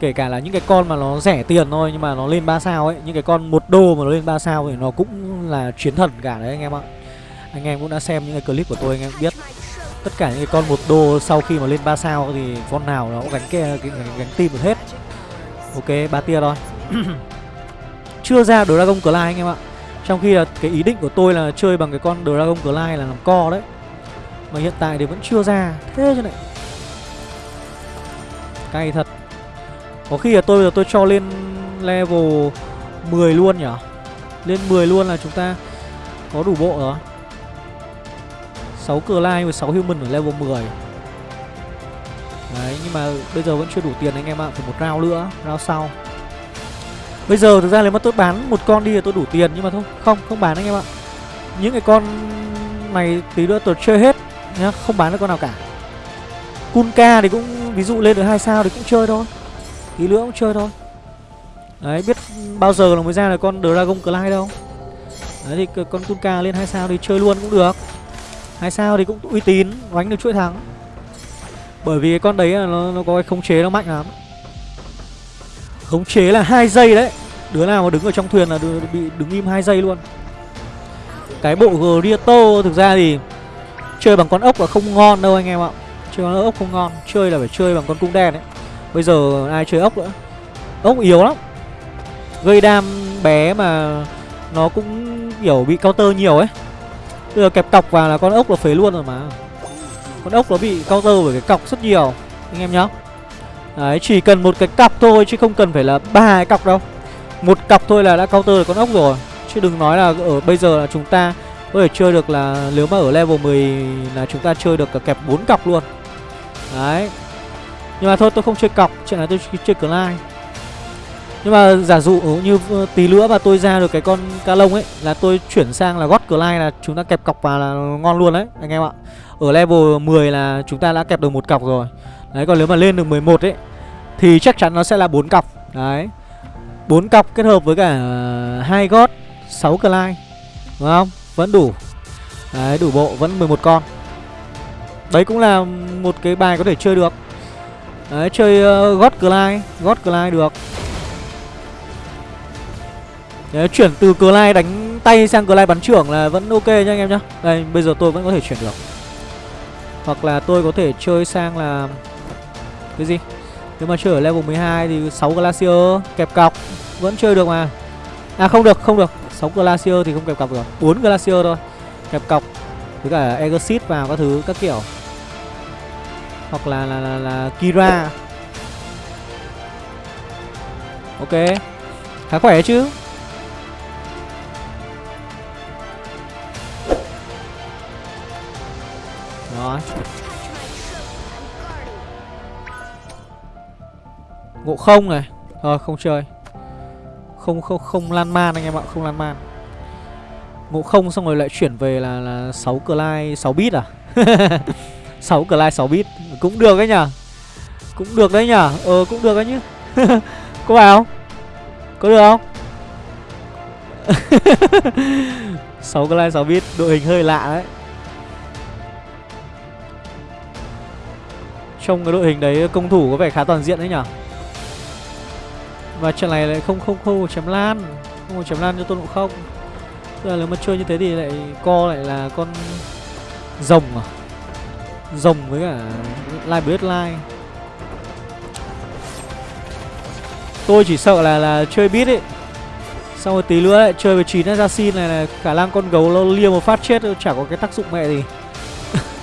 Kể cả là những cái con mà nó rẻ tiền thôi Nhưng mà nó lên 3 sao ấy Những cái con một đô mà nó lên 3 sao Thì nó cũng là chiến thần cả đấy anh em ạ. Anh em cũng đã xem những cái clip của tôi anh em biết. Tất cả những cái con một đô sau khi mà lên 3 sao Thì con nào nó cũng gánh, cái, cái, gánh, gánh tim được hết. Ok ba tia thôi. Chưa ra Dragon Clyde anh em ạ. Trong khi là cái ý định của tôi là chơi bằng cái con Dragon Clyde là làm co đấy. Mà hiện tại thì vẫn chưa ra. Thế chứ này. Cay thật. Có khi là tôi giờ tôi cho lên level 10 luôn nhở, Lên 10 luôn là chúng ta có đủ bộ rồi. 6 Clyde và 6 Human ở level 10 Đấy nhưng mà bây giờ vẫn chưa đủ tiền anh em ạ Phải một round nữa, round sau. Bây giờ thực ra nếu mà tôi bán một con đi là tôi đủ tiền Nhưng mà thôi, không, không bán anh em ạ. Những cái con này tí nữa tôi chơi hết nhá Không bán được con nào cả. Kunka thì cũng ví dụ lên được hai sao thì cũng chơi thôi. Tí nữa cũng chơi thôi. Đấy biết bao giờ là mới ra là con dragon clyde đâu. Đấy thì con Kunka lên hai sao thì chơi luôn cũng được hai sao thì cũng uy tín đánh được chuỗi thắng. Bởi vì con đấy là nó, nó có cái khống chế nó mạnh lắm. Khống chế là hai giây đấy. Đứa nào mà đứng ở trong thuyền là đứa, bị đứng im hai giây luôn. Cái bộ Grieto thực ra thì chơi bằng con ốc là không ngon đâu anh em ạ. Chơi con ốc không ngon chơi là phải chơi bằng con cung đen đấy. Bây giờ ai chơi ốc nữa? Ốc yếu lắm. Gây đam bé mà Nó cũng kiểu bị counter nhiều ấy. Bây giờ kẹp cọc vào là con ốc là phế luôn rồi mà. Con ốc nó bị counter bởi cái cọc rất nhiều. Anh em nhá. Đấy, chỉ cần một cái cọc thôi chứ không cần phải là ba cái cọc đâu. Một cọc thôi là đã counter được con ốc rồi. Chứ đừng nói là ở bây giờ là chúng ta có thể chơi được là, nếu mà ở level 10 là chúng ta chơi được cả kẹp 4 cọc luôn. Đấy. Nhưng mà thôi, tôi không chơi cọc, Chuyện này tôi chơi Clyde nhưng mà giả dụ như ờ, tí nữa mà tôi ra được cái con ca lông ấy Là tôi chuyển sang là gót cửa lai là chúng ta kẹp cọc vào là ngon luôn đấy anh em ạ. Ở level 10 là chúng ta đã kẹp được một cọc rồi. Đấy còn nếu mà lên được 11 ấy Thì chắc chắn nó sẽ là bốn cọc. Đấy. Bốn cọc kết hợp với cả hai gót 6 lai Đúng không? Vẫn đủ. Đấy đủ bộ vẫn 11 con. Đấy cũng là một cái bài có thể chơi được. Đấy chơi uh, lai gót cờ lai được. Đấy, chuyển từ cờ lai đánh tay sang cờ lai bắn trưởng là vẫn ok nha anh em nhá. Đây bây giờ tôi vẫn có thể chuyển được. Hoặc là tôi có thể chơi sang là Cái gì? Nếu mà chơi ở level 12 thì 6 Glacier kẹp cọc Vẫn chơi được mà. À không được không được. 6 Glacier thì không kẹp cọc được. 4 Glacier thôi. Kẹp cọc Với cả Exit vào các thứ các kiểu. Hoặc là là, là, là Kira. Ok. Khá khỏe chứ? Rồi Ngộ không này. Thôi, không chơi. Không không không lan man anh em ạ, Không lan man. Ngộ không xong rồi lại chuyển về là là 6 lai 6 bit à? 6 lai 6 bit Cũng được đấy nhở Cũng được đấy nhở Ờ cũng được đấy nhá. Có vào Có được không? 6 lai 6 bit Đội hình hơi lạ đấy. Trong cái đội hình đấy công thủ có vẻ khá toàn diện đấy nhở? Và trận này lại không không không chém lan. Không chém lan cho tôn ngộ không. Tức là nếu mà chơi như thế thì lại co lại là con rồng à? Rồng với cả Live Bloodline Tôi chỉ sợ là là chơi bit ấy. Xong rồi tí nữa lại chơi với 9 assassin này là khả năng con gấu nó lia một phát chết chả có cái tác dụng mẹ gì.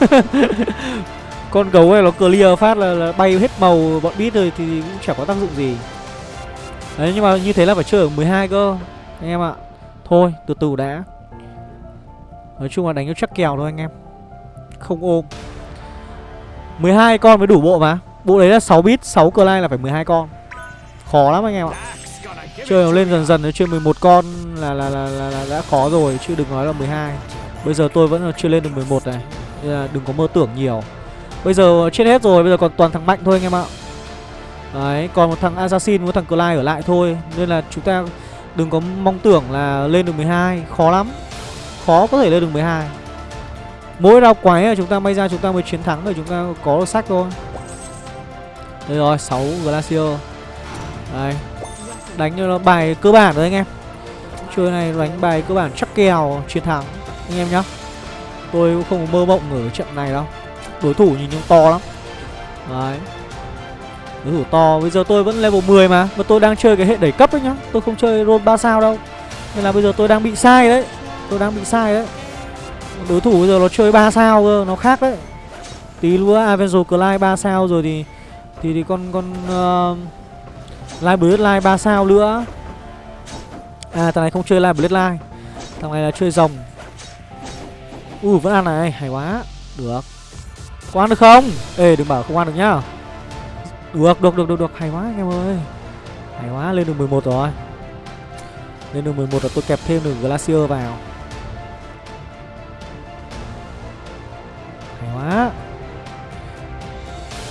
Con gấu này nó clear phát là, là bay hết màu bọn bit rồi thì cũng chẳng có tác dụng gì. Đấy nhưng mà như thế là phải chơi ở 12 cơ Anh em ạ. Thôi từ từ đã. Nói chung là đánh cho chắc kèo thôi anh em. Không ôm. 12 con mới đủ bộ mà. Bộ đấy là 6 bit 6 clyde là phải 12 con. Khó lắm anh em ạ. Chơi nó lên dần dần nó chơi 11 con là, là, là, là, là đã khó rồi Chứ đừng nói là 12 Bây giờ tôi vẫn chưa lên được 11 này Nên là đừng có mơ tưởng nhiều. Bây giờ chết hết rồi, Bây giờ còn toàn thằng mạnh thôi anh em ạ. Đấy, còn một thằng Assassin với thằng Clyde ở lại thôi. Nên là chúng ta đừng có mong tưởng là lên được 12 Khó lắm. Khó có thể lên được 12 Mỗi rau quái là chúng ta may ra chúng ta mới chiến thắng Rồi chúng ta có được sách thôi. Đây rồi 6 Glacier. Đây Đánh cho nó bài cơ bản rồi anh em. Chơi này đánh bài cơ bản chắc kèo, chiến thắng. Anh em nhá. Tôi cũng không mơ mộng ở trận này đâu. Đối thủ nhìn trông to lắm. Đấy. Đối thủ to Bây giờ tôi vẫn level 10 mà Và tôi đang chơi cái hệ đẩy cấp ấy nhá. Tôi không chơi roll 3 sao đâu. Nên là bây giờ tôi đang bị sai đấy. Tôi đang bị sai đấy. Đối thủ bây giờ nó chơi 3 sao cơ Nó khác đấy. Tí nữa Avenger Clyde 3 sao rồi thì Thì thì con con ờ, uh, Live Bloodline 3 sao nữa. À thằng này không chơi Live Bloodline Thằng này là chơi rồng Ui vẫn ăn này Hay quá. Được có ăn được không? Ê, đừng bảo không ăn được nhá. Được được được được được. Hay quá anh em ơi. Hay quá, lên được 11 rồi. Lên được 11 là tôi kẹp thêm được Glacier vào. Hay quá.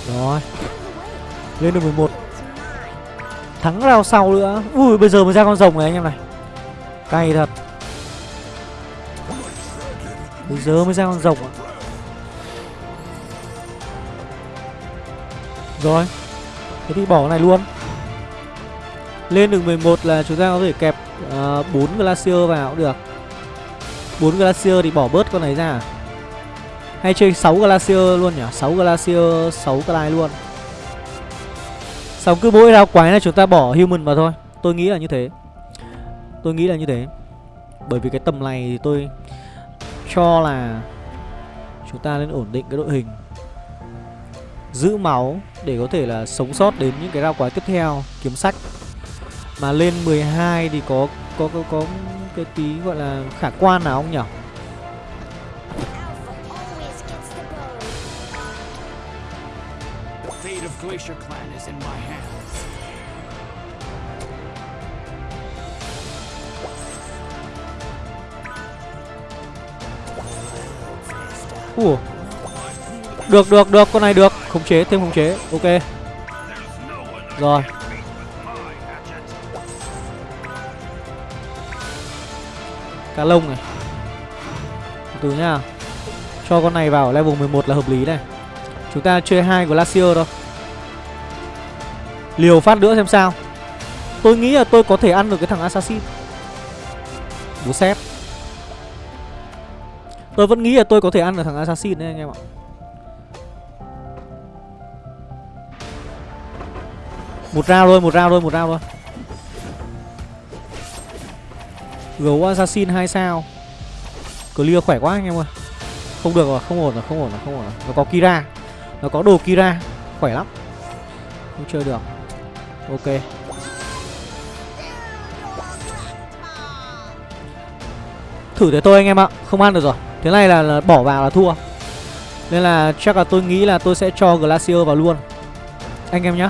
Rồi. Lên được 11 Thắng rao sau nữa. Ui, bây giờ mới ra con rồng này anh em này. Cay thật. Bây giờ mới ra con rồng ạ. Rồi. Thế thì bỏ cái này luôn. Lên đường 11 là chúng ta có thể kẹp à, uh, 4 Glacier vào cũng được. 4 Glacier thì bỏ bớt con này ra. Hay chơi 6 Glacier luôn nhỉ? 6 Glacier 6 Clyde luôn. Xong cứ mỗi rao quái là chúng ta bỏ Human vào thôi. Tôi nghĩ là như thế. Tôi nghĩ là như thế. Bởi vì cái tầm này thì tôi Cho là Chúng ta nên ổn định cái đội hình. Giữ máu để có thể là sống sót đến những cái rau quái tiếp theo kiếm sách. Mà lên 12 thì có có có, có cái tí gọi là khả quan nào không nhỉ? Ủa được được được, con này được. Khống chế, thêm khống chế. Ok. Rồi. Cá lông này. Từ từ nhá. Cho con này vào level 11 là hợp lý này. Chúng ta chơi hai Glacier thôi. Liều phát nữa xem sao. Tôi nghĩ là tôi có thể ăn được cái thằng Assassin. Bố xếp Tôi vẫn nghĩ là tôi có thể ăn được thằng Assassin đấy, anh em ạ. Một round thôi, một round thôi, một round thôi. Gấu Assassin hai sao. Clear khỏe quá anh em ơi. Không được rồi, không ổn rồi, không ổn rồi, không ổn rồi. Nó có Kira. Nó có đồ Kira. Khỏe lắm. Không chơi được. Ok. Thử thế thôi anh em ạ. Không ăn được rồi. Thế này là, là bỏ vào là thua. Nên là chắc là tôi nghĩ là tôi sẽ cho Glacier vào luôn. Anh em nhé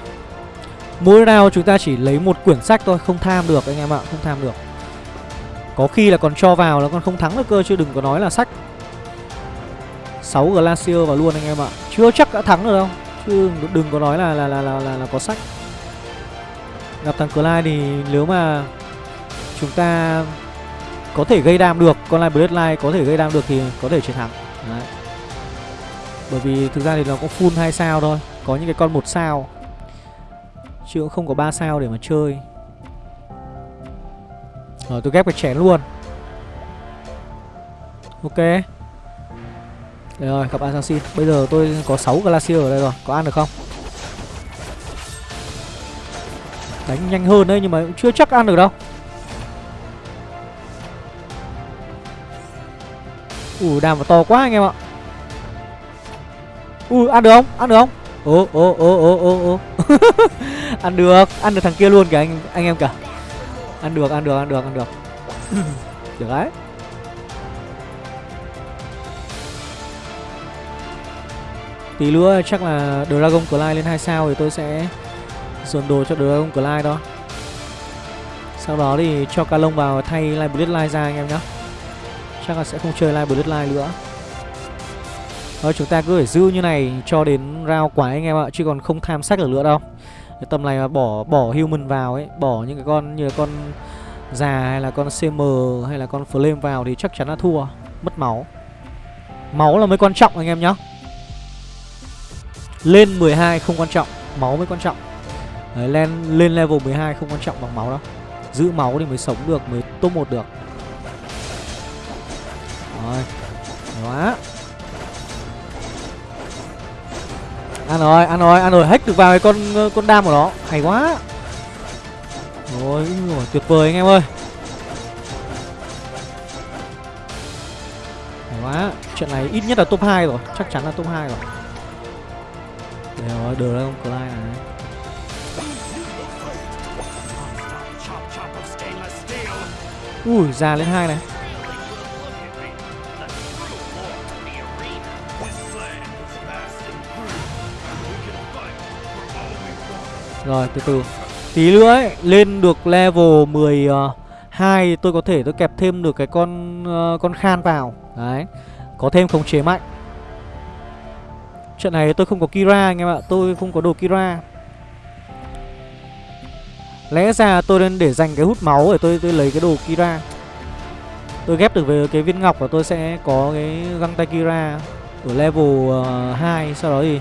Mỗi round chúng ta chỉ lấy một quyển sách thôi Không tham được anh em ạ Không tham được. Có khi là còn cho vào là còn không thắng được cơ Chứ đừng có nói là sách. 6 Glacier vào luôn anh em ạ. Chưa chắc đã thắng được đâu Chứ đừng có nói là là là là, là, là có sách. Gặp thằng Clyde thì nếu mà Chúng ta có thể gây đam được con lai bloodline có thể gây đam được thì có thể chiến thắng. Đấy. bởi vì thực ra thì nó có full hai sao thôi có những cái con một sao chứ cũng không có ba sao để mà chơi. Rồi tôi ghép cái chén luôn. Ok. Đấy rồi, gặp assassin bây giờ tôi có 6 glacier ở đây rồi. Có ăn được không? Đánh nhanh hơn đấy, nhưng mà cũng chưa chắc ăn được đâu. Ui đàm và to quá anh em ạ. Ui, ăn được không? Ăn được không? Ồ ồ ồ ồ ồ ồ. Ăn được, ăn được thằng kia luôn kìa anh anh em cả Ăn được, ăn được, ăn được, ăn được. Được đấy. Tí nữa chắc là Dragon Clyde lên 2 sao thì tôi sẽ dồn đồ cho Dragon Clyde đó. Sau đó thì cho ca lông vào thay Light Bloodline ra anh em nhé Chắc là sẽ không chơi Live Bloodline nữa. Thôi chúng ta cứ phải giữ như này cho đến round quái anh em ạ Chứ còn không tham sách được nữa đâu cái tầm này mà bỏ bỏ human vào ấy Bỏ những cái con như là con già hay là con CM hay là con Flame vào thì chắc chắn là thua Mất máu. Máu là mới quan trọng anh em nhá. Lên 12 không quan trọng Máu mới quan trọng. Đấy, lên, lên level 12 không quan trọng bằng máu đâu. Giữ máu thì mới sống được, mới top một được. Rồi Quá Ăn rồi, ăn rồi, ăn rồi. Hết được vào cái con con đam của nó. Hay quá. Rồi, tuyệt vời anh em ơi. Hay quá. Chuyện này ít nhất là top 2 rồi. Chắc chắn là top 2 rồi. Đây rồi, Dragon Clyde này. Ui, già lên hai này. Rồi từ từ. Tí nữa ấy Lên được level 12 ờ, Tôi có thể tôi kẹp thêm được cái con uh, Con khan vào. Đấy Có thêm khống chế mạnh. Trận này tôi không có Kira anh em ạ Tôi không có đồ Kira. Lẽ ra tôi nên để dành cái hút máu Để tôi tôi lấy cái đồ Kira. Tôi ghép được về cái viên ngọc Và tôi sẽ có cái găng tay Kira Ở level ờ, uh, 2 Sau đó thì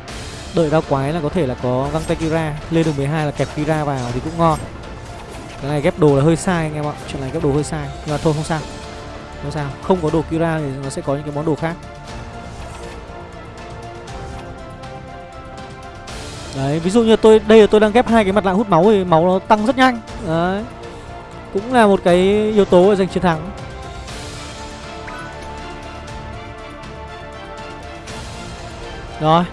Đợi ra quái là có thể là có găng tay Kira. Lên được 12 là kẹp Kira vào thì cũng ngon. Cái này ghép đồ là hơi sai anh em ạ. Chuyện này ghép đồ hơi sai. Nhưng mà thôi không sao. Không sao. Không có đồ Kira thì nó sẽ có những cái món đồ khác. Đấy, ví dụ như tôi đây là tôi đang ghép hai cái mặt nạ hút máu thì máu nó tăng rất nhanh. Đấy. Cũng là một cái yếu tố để giành chiến thắng. Rồi,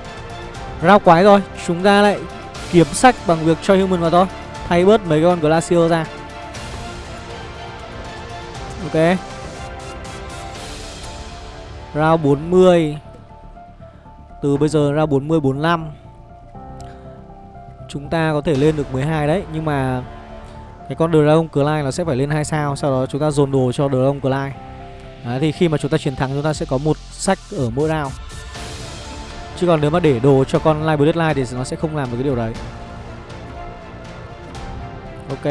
Rao quái rồi Chúng ta lại kiếm sách bằng việc cho human vào thôi. Thay bớt mấy con glacier ra. Ok. Round 40 Từ bây giờ ra 40 45 Chúng ta có thể lên được 12 đấy, Nhưng mà Cái con Dragon Clyde nó sẽ phải lên 2 sao, Sau đó chúng ta dồn đồ cho Dragon Clyde Đấy, thì khi mà chúng ta chiến thắng, chúng ta sẽ có một sách ở mỗi round. Chứ còn nếu mà để đồ cho con Live Bloodline thì nó sẽ không làm được cái điều đấy. Ok.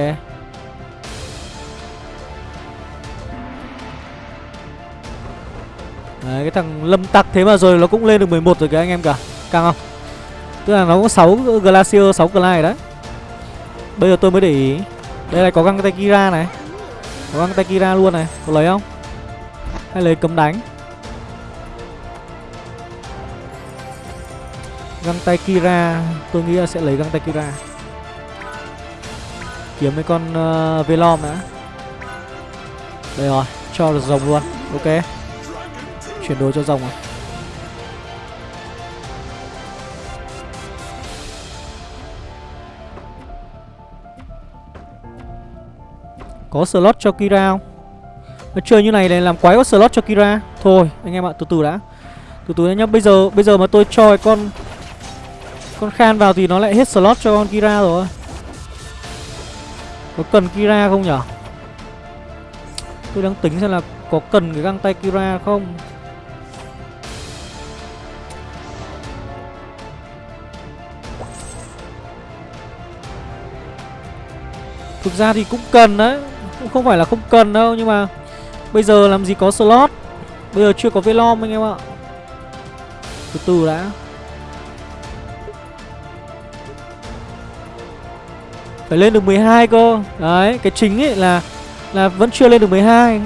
Đấy, cái thằng lâm tặc thế mà rồi nó cũng lên được 11 rồi kìa anh em cả. Càng không? Tức là nó có 6 Glacier, 6 Clyde đấy. Bây giờ tôi mới để ý. Đây này có găng tay Kira này. Có găng tay Kira luôn này. Có lấy không? Hay lấy cấm đánh? Găng tay Kira. Tôi nghĩ là sẽ lấy găng tay Kira. Kiếm mấy con uh, Velom đã. Đây rồi Cho được rồng luôn. Ok. Chuyển đồ cho rồng rồi. Có slot cho Kira không? Nó chơi như này này làm quái có slot cho Kira. Thôi anh em ạ từ từ đã. Từ từ nhá. Bây giờ bây giờ mà tôi cho cái con con Khan vào thì nó lại hết slot cho con Kira rồi. Có cần Kira không nhở? Tôi đang tính xem là có cần cái găng tay Kira không. Thực ra thì cũng cần đấy, Cũng không phải là không cần đâu, Nhưng mà Bây giờ làm gì có slot. Bây giờ chưa có Velom anh em ạ. Từ từ đã. Phải lên được 12 cơ. Đấy cái chính ấy là Là vẫn chưa lên được 12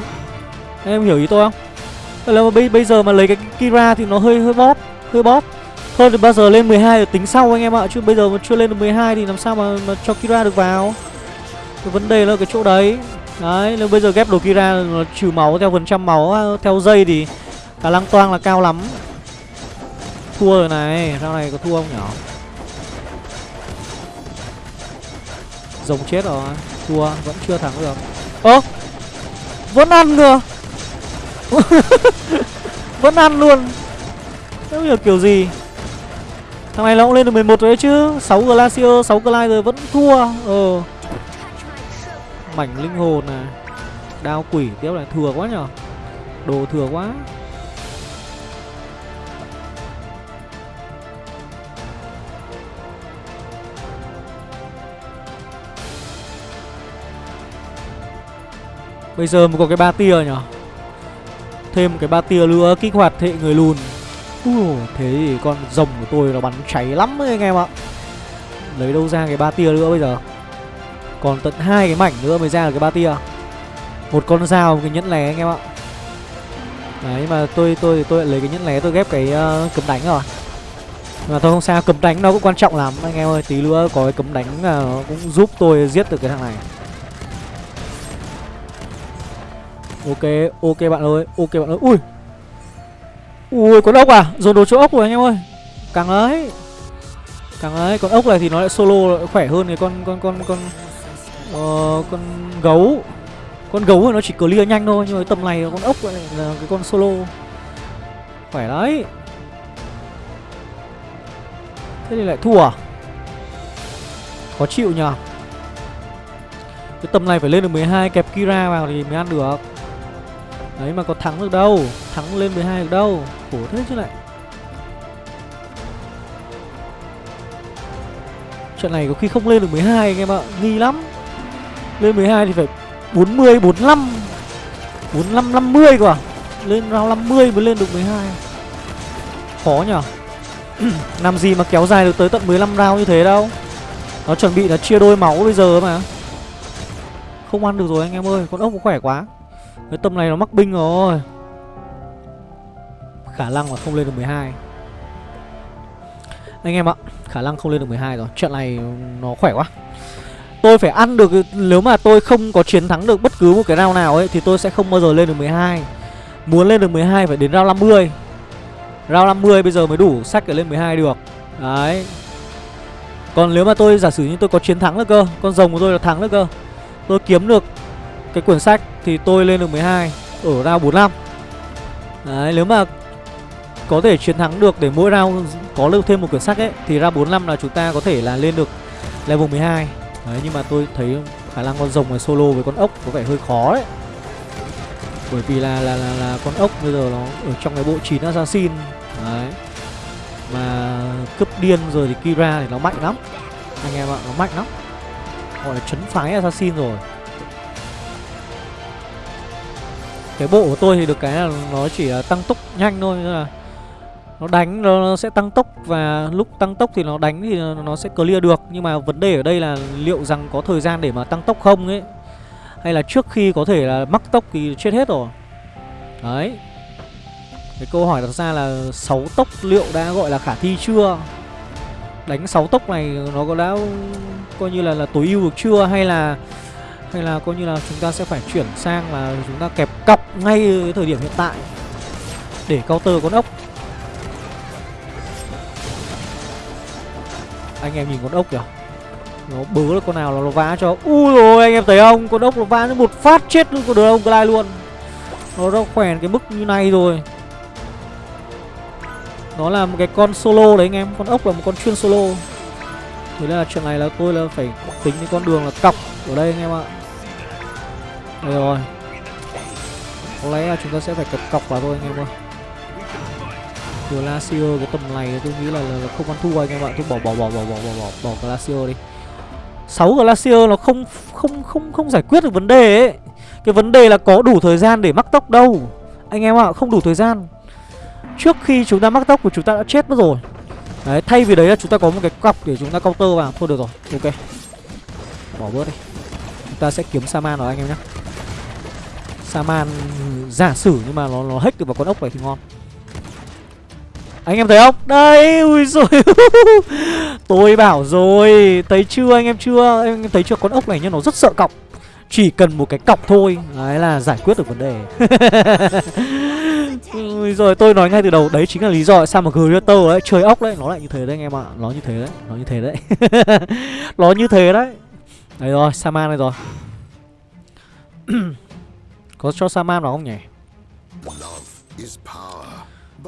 Em hiểu ý tôi không? Là bây, bây giờ mà lấy cái Kira thì nó hơi hơi bóp Hơi bóp. Thôi thì bao giờ lên 12 rồi tính sau anh em ạ Chứ bây giờ mà chưa lên được 12 thì làm sao mà, mà cho Kira được vào? Cái vấn đề là cái chỗ đấy. Đấy, nếu bây giờ ghép đồ Kira nó trừ máu theo phần trăm máu à, theo dây thì khả năng toang là cao lắm. Thua rồi này, sau này có thua không nhỉ Rồng chết rồi, thua, vẫn chưa thắng được. Ơ, vẫn ăn cơ Vẫn ăn luôn. Không hiểu kiểu gì? Thằng này nó cũng lên được 11 rồi đấy chứ. 6 Glacier, 6 Glide rồi vẫn thua. Ờ. Mảnh linh hồn này. Đao quỷ tiếp này thừa quá nhở? Đồ thừa quá. Bây giờ mới có cái ba tia nhở? Thêm một cái ba tia nữa kích hoạt hệ người lùn. Ui, Thế thì con rồng của tôi nó bắn cháy lắm đấy anh em ạ. Lấy đâu ra cái ba tia nữa bây giờ? Còn tận hai cái mảnh nữa mới ra được cái ba tia. Một con dao một cái nhẫn lé anh em ạ. Đấy mà tôi tôi tôi lại lấy cái nhẫn lé tôi ghép cái uh, cấm đánh rồi. Mà thôi không sao cấm đánh nó cũng quan trọng lắm anh em ơi. Tí nữa có cái cấm đánh là cũng giúp tôi giết được cái thằng này. Ok ok bạn ơi ok bạn ơi. Ui. Ui con ốc à? Dồn đồ chỗ ốc rồi anh em ơi. Càng ấy. Càng ấy con ốc này thì nó lại solo lại khỏe hơn cái con con con con uh, con gấu. Con gấu thì nó chỉ clear nhanh thôi Nhưng mà tầm này con ốc này là cái con solo. Khỏe đấy. Thế thì lại thua à? Khó chịu nhờ. Cái tầm này phải lên được 12 kẹp Kira vào thì mới ăn được. Đấy mà có thắng được đâu. Thắng lên 12 được đâu. Khổ thế chứ lại. Trận này có khi không lên được 12 anh em ạ. Nghi lắm. Lên 12 thì phải 40, 45 45, 50 cơ à? Lên round 50 mới lên được 12 Khó nhở. Làm gì mà kéo dài được tới tận 15 round như thế đâu. Nó chuẩn bị là chia đôi máu bây giờ mà. Không ăn được rồi anh em ơi. Con ốc cũng khỏe quá. Cái tầm này nó mắc binh rồi. Khả năng là không lên được 12 Anh em ạ, Khả năng không lên được 12 rồi. Chuyện này nó khỏe quá. Tôi phải ăn được, Nếu mà tôi không có chiến thắng được bất cứ một cái round nào ấy, Thì tôi sẽ không bao giờ lên được 12 Muốn lên được 12 phải đến round 50 Round 50 bây giờ mới đủ sách để lên 12 được. Đấy. Còn nếu mà tôi, giả sử như tôi có chiến thắng được cơ, Con rồng của tôi là thắng được cơ, Tôi kiếm được cái quyển sách Thì tôi lên được 12 Ở round 45 Đấy nếu mà có thể chiến thắng được để mỗi round có lưu thêm một quyển sách ấy Thì ra 45 là chúng ta có thể là lên được level 12 Đấy nhưng mà tôi thấy khả năng con rồng này solo với con ốc có vẻ hơi khó đấy. Bởi vì là là là, là con ốc bây giờ nó ở trong cái bộ 9 assassin. Đấy. Mà cướp điên rồi thì Kira thì nó mạnh lắm. Anh em ạ nó mạnh lắm. Gọi là chấn phái assassin rồi. Cái bộ của tôi thì được cái là nó chỉ là tăng tốc nhanh thôi là nó đánh nó sẽ tăng tốc và lúc tăng tốc thì nó đánh thì nó sẽ clear được. Nhưng mà vấn đề ở đây là liệu rằng có thời gian để mà tăng tốc không ấy? Hay là trước khi có thể là mắc tốc thì chết hết rồi? Đấy. Cái câu hỏi đặt ra là 6 tốc liệu đã gọi là khả thi chưa? Đánh 6 tốc này nó có đã coi như là là tối ưu được chưa? Hay là hay là coi như là chúng ta sẽ phải chuyển sang là chúng ta kẹp cọc ngay cái thời điểm hiện tại để counter con ốc. Anh em nhìn con ốc kìa. Nó bớ được con nào là nó vá cho. Ui rồi, anh em thấy không? Con ốc nó vá nó một phát chết luôn con đường ông Clyde luôn. Nó đã khỏe cái mức như này rồi. Nó là một cái con solo đấy anh em. Con ốc là một con chuyên solo. Thế nên là chuyện này là tôi là phải tính cái con đường là cọc ở đây anh em ạ. Đây rồi. Có lẽ là chúng ta sẽ phải cập cọc vào thôi anh em ơi Glacier cái tầm này tôi nghĩ là, là không ăn thua anh em ạ. Tôi bỏ bỏ bỏ bỏ bỏ bỏ bỏ, bỏ Glacier đi. 6 Glacier nó không không không không giải quyết được vấn đề ấy. Cái vấn đề là có đủ thời gian để mắc tóc đâu. Anh em ạ, không đủ thời gian. Trước khi chúng ta mắc tóc của chúng ta đã chết mất rồi. Đấy, thay vì đấy là chúng ta có một cái cọc để chúng ta counter vào. Thôi được rồi, ok. Bỏ bớt đi. Chúng ta sẽ kiếm Saman rồi anh em nhé saman giả sử nhưng mà nó nó hack được vào con ốc này thì ngon. Anh em thấy không? Đây, ui rồi Tôi bảo rồi Thấy chưa anh em chưa? Anh em thấy chưa? Con ốc này nhá nó rất sợ cọc. Chỉ cần một cái cọc thôi Đấy là giải quyết được vấn đề. Ui rồi tôi nói ngay từ đầu Đấy chính là lý do tại sao mà Greater đấy Chơi ốc đấy Nó lại như thế đấy anh em ạ. Nó như thế đấy Nó như thế đấy. Nó như thế đấy. Đấy rồi Saman này rồi. Có cho Saman vào không nhỉ?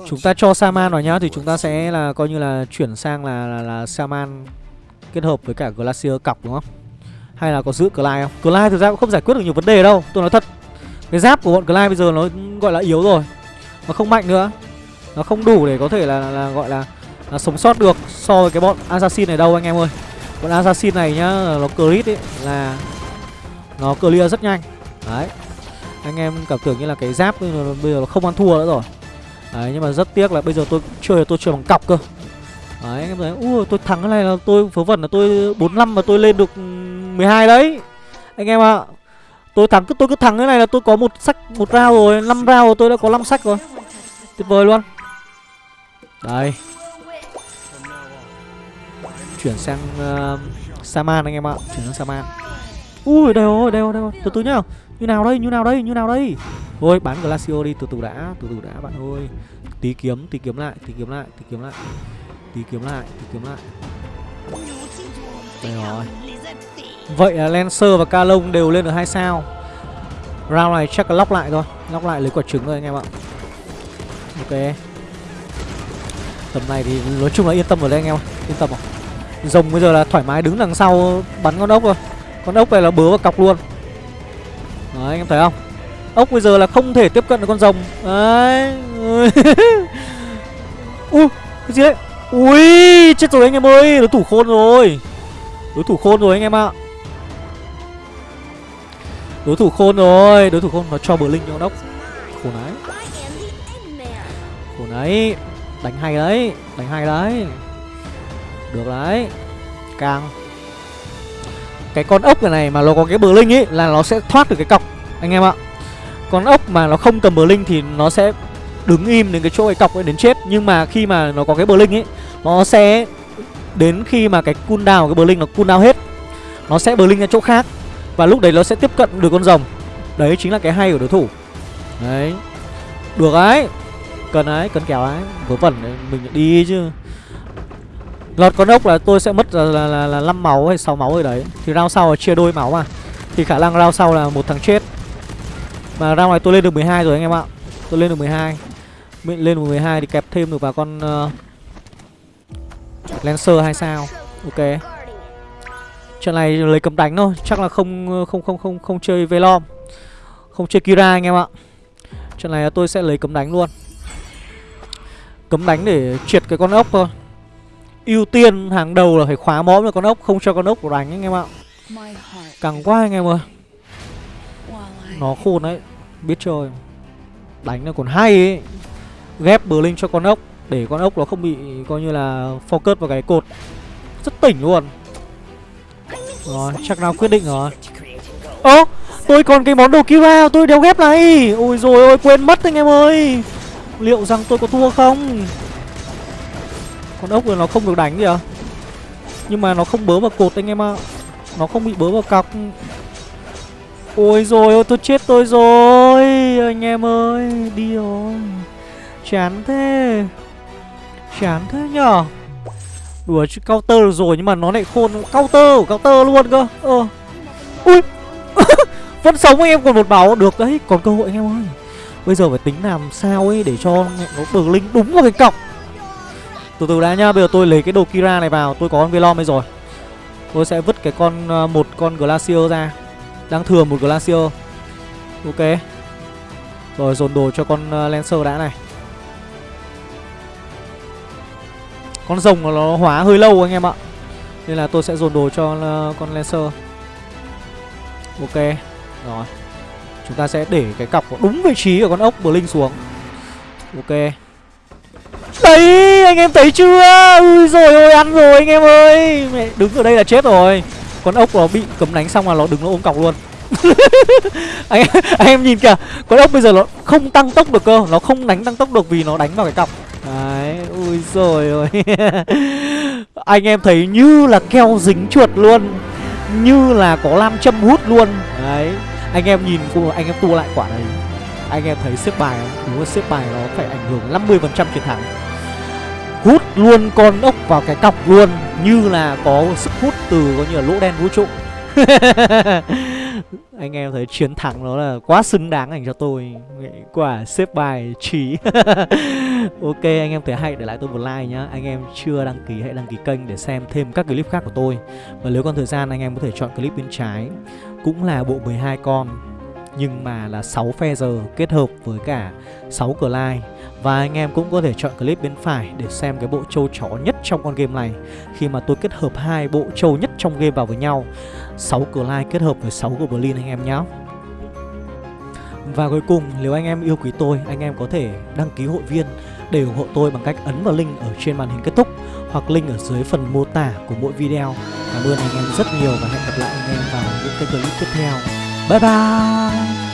Chúng ta cho Saman vào nhá Thì chúng ta sẽ là coi như là chuyển sang là, là, là Saman kết hợp với cả Glacier cọc đúng không? Hay là có giữ Clyde không? Clyde thực ra cũng không giải quyết được nhiều vấn đề đâu Tôi nói thật. Cái giáp của bọn Clyde bây giờ nó gọi là yếu rồi Nó không mạnh nữa. Nó không đủ để có thể là, là, là gọi là, là sống sót được so với cái bọn Assassin này đâu anh em ơi. Bọn Assassin này nhá Nó crit ấy là Nó clear rất nhanh. Đấy anh em cảm tưởng như là cái giáp bây giờ, bây giờ nó không ăn thua nữa rồi. Đấy nhưng mà rất tiếc là bây giờ tôi chơi tôi chơi bằng cọc cơ. Đấy anh em thấy Ui tôi thắng cái này là tôi vớ vẩn là tôi 45 mà tôi lên được 12 đấy. Anh em ạ à, Tôi thắng cứ tôi cứ thắng cái này là tôi có một sách một rau rồi 5 rau rồi tôi đã có 5 sách rồi. Tuyệt vời luôn. Đây. Chuyển sang uh, Saman anh em ạ Chuyển sang Saman. Ui đây rồi đây rồi đây rồi Từ từ nhá. Như nào đây, như nào đây, như nào đây? Thôi bán Glacio đi, từ từ đã, Từ từ đã bạn ơi. Tí kiếm tí kiếm lại, tí kiếm lại, tí kiếm lại, Tí kiếm lại, tí kiếm lại. Đây rồi. Vậy là Lancer và Calong đều lên được hai sao. Round này chắc là lóc lại thôi. Lóc lại lấy quả trứng rồi anh em ạ. Ok. Tầm này thì nói chung là yên tâm rồi đấy anh em Yên tâm rồi Rồng bây giờ là thoải mái đứng đằng sau bắn con ốc rồi Con ốc này là bớ vào cọc luôn. Đấy anh em thấy không? Ốc bây giờ là không thể tiếp cận được con rồng. Đấy. Ui Cái gì đấy? Ui, Chết rồi anh em ơi, Đối thủ khôn rồi. Đối thủ khôn rồi anh em ạ. Đối thủ khôn rồi, Đối thủ khôn, Nó cho bờ linh cho đốc Khổ đấy Khổ đấy Đánh hay đấy, Đánh hay đấy. Được đấy. Càng. Cái con ốc này này mà nó có cái bờ linh ấy Là nó sẽ thoát được cái cọc, Anh em ạ. Con ốc mà nó không cầm bờ linh thì nó sẽ đứng im đến cái chỗ cái cọc ấy đến chết. Nhưng mà khi mà nó có cái bờ linh ấy nó sẽ đến khi mà cái cooldown cái bờ linh nó cooldown hết, nó sẽ bờ linh ra chỗ khác. Và lúc đấy nó sẽ tiếp cận được con rồng. Đấy chính là cái hay của đối thủ. Đấy. Được ấy. Cần ấy, cần kéo ấy. Vớ vẩn mình đi chứ lọt con ốc là tôi sẽ mất là là, là, là 5 máu hay 6 máu rồi đấy. Thì round sau là chia đôi máu mà. Thì khả năng round sau là một thằng chết. Mà round này tôi lên được 12 rồi anh em ạ. Tôi lên được 12 Mình lên được 12 thì kẹp thêm được vào con uh, Lancer hay sao. Ok. Trận này lấy cấm đánh thôi. Chắc là không ờ, không không không không chơi Velom. Không chơi Kira anh em ạ. Trận này tôi sẽ lấy cấm đánh luôn. Cấm đánh để triệt cái con ốc thôi ưu tiên hàng đầu là phải khóa mõm cho con ốc không cho con ốc đánh anh em ạ. Càng quá anh em ơi. Nó khôn đấy biết chơi. Đánh nó còn hay ấy. Ghép bờ linh cho con ốc để con ốc nó không bị coi như là focus vào cái cột. Rất tỉnh luôn. Rồi chắc nào quyết định rồi. Ơ tôi còn cái món đồ kira tôi đeo ghép này. Ôi rồi ôi quên mất anh em ơi. Liệu rằng tôi có thua không con ốc rồi nó không được đánh kìa. Nhưng mà nó không bớ vào cột anh em ạ. Nó không bị bớ vào cọc. Ôi rồi ôi, tôi chết tôi rồi. Anh em ơi, đi rồi. Chán thế. Chán thế nhở đùa chứ, counter được rồi nhưng mà nó lại khôn. Counter counter luôn cơ. Ờ. Ui. Vẫn sống anh em còn một máu. Được đấy, còn cơ hội anh em ơi. Bây giờ phải tính làm sao ấy để cho nó bờ linh đúng vào cái cọc từ từ đã nhá, bây giờ tôi lấy cái đồ kira này vào, tôi có con velom ấy rồi. Tôi sẽ vứt cái con ờ, một con glacier ra. Đang thừa một glacier. Ok. Rồi, dồn đồ cho con ờ, lancer đã này. Con rồng nó hóa hơi lâu anh em ạ. Nên là tôi sẽ dồn đồ cho ờ, con lancer. Ok. Rồi. Chúng ta sẽ để cái cọc đúng vị trí của con ốc blink xuống. Ok đấy anh em thấy chưa? Ui rồi ôi ăn rồi anh em ơi. Mẹ đứng ở đây là chết rồi. Con ốc nó bị cấm đánh xong là nó đứng nó ôm cọc luôn. Anh, em, anh em nhìn kìa con ốc bây giờ nó không tăng tốc được cơ. Nó không đánh tăng tốc được vì nó đánh vào cái cọc. Đấy ui rồi ôi. Anh em thấy như là keo dính chuột luôn. Như là có lam châm hút luôn. Đấy anh em nhìn anh em tua lại quả này anh em thấy xếp bài không? Đúng là xếp bài nó phải ảnh hưởng 50% chiến thắng hút luôn con ốc vào cái cọc luôn, như là có sức hút từ có như là lỗ đen vũ trụ. Anh em thấy chiến thắng nó là quá xứng đáng dành cho tôi. Quả xếp bài trí. Ok, anh em thấy hay, để lại tôi một like nhá. Anh em chưa đăng ký hãy đăng ký kênh để xem thêm các clip khác của tôi. Và nếu còn thời gian, anh em có thể chọn clip bên trái. Cũng là bộ 12 con nhưng mà là 6 phe giờ kết hợp với cả 6 cờ lai và anh em cũng có thể chọn clip bên phải để xem cái bộ trâu chó nhất trong con game này Khi mà tôi kết hợp hai bộ trâu nhất trong game vào với nhau 6 cờ lai kết hợp với 6 goblin anh em nhé Và cuối cùng, nếu anh em yêu quý tôi, anh em có thể đăng ký hội viên để ủng hộ tôi bằng cách ấn vào link ở trên màn hình kết thúc hoặc link ở dưới phần mô tả của mỗi video. Cảm ơn anh em rất nhiều và hẹn gặp lại anh em vào những cái clip tiếp theo. 拜拜。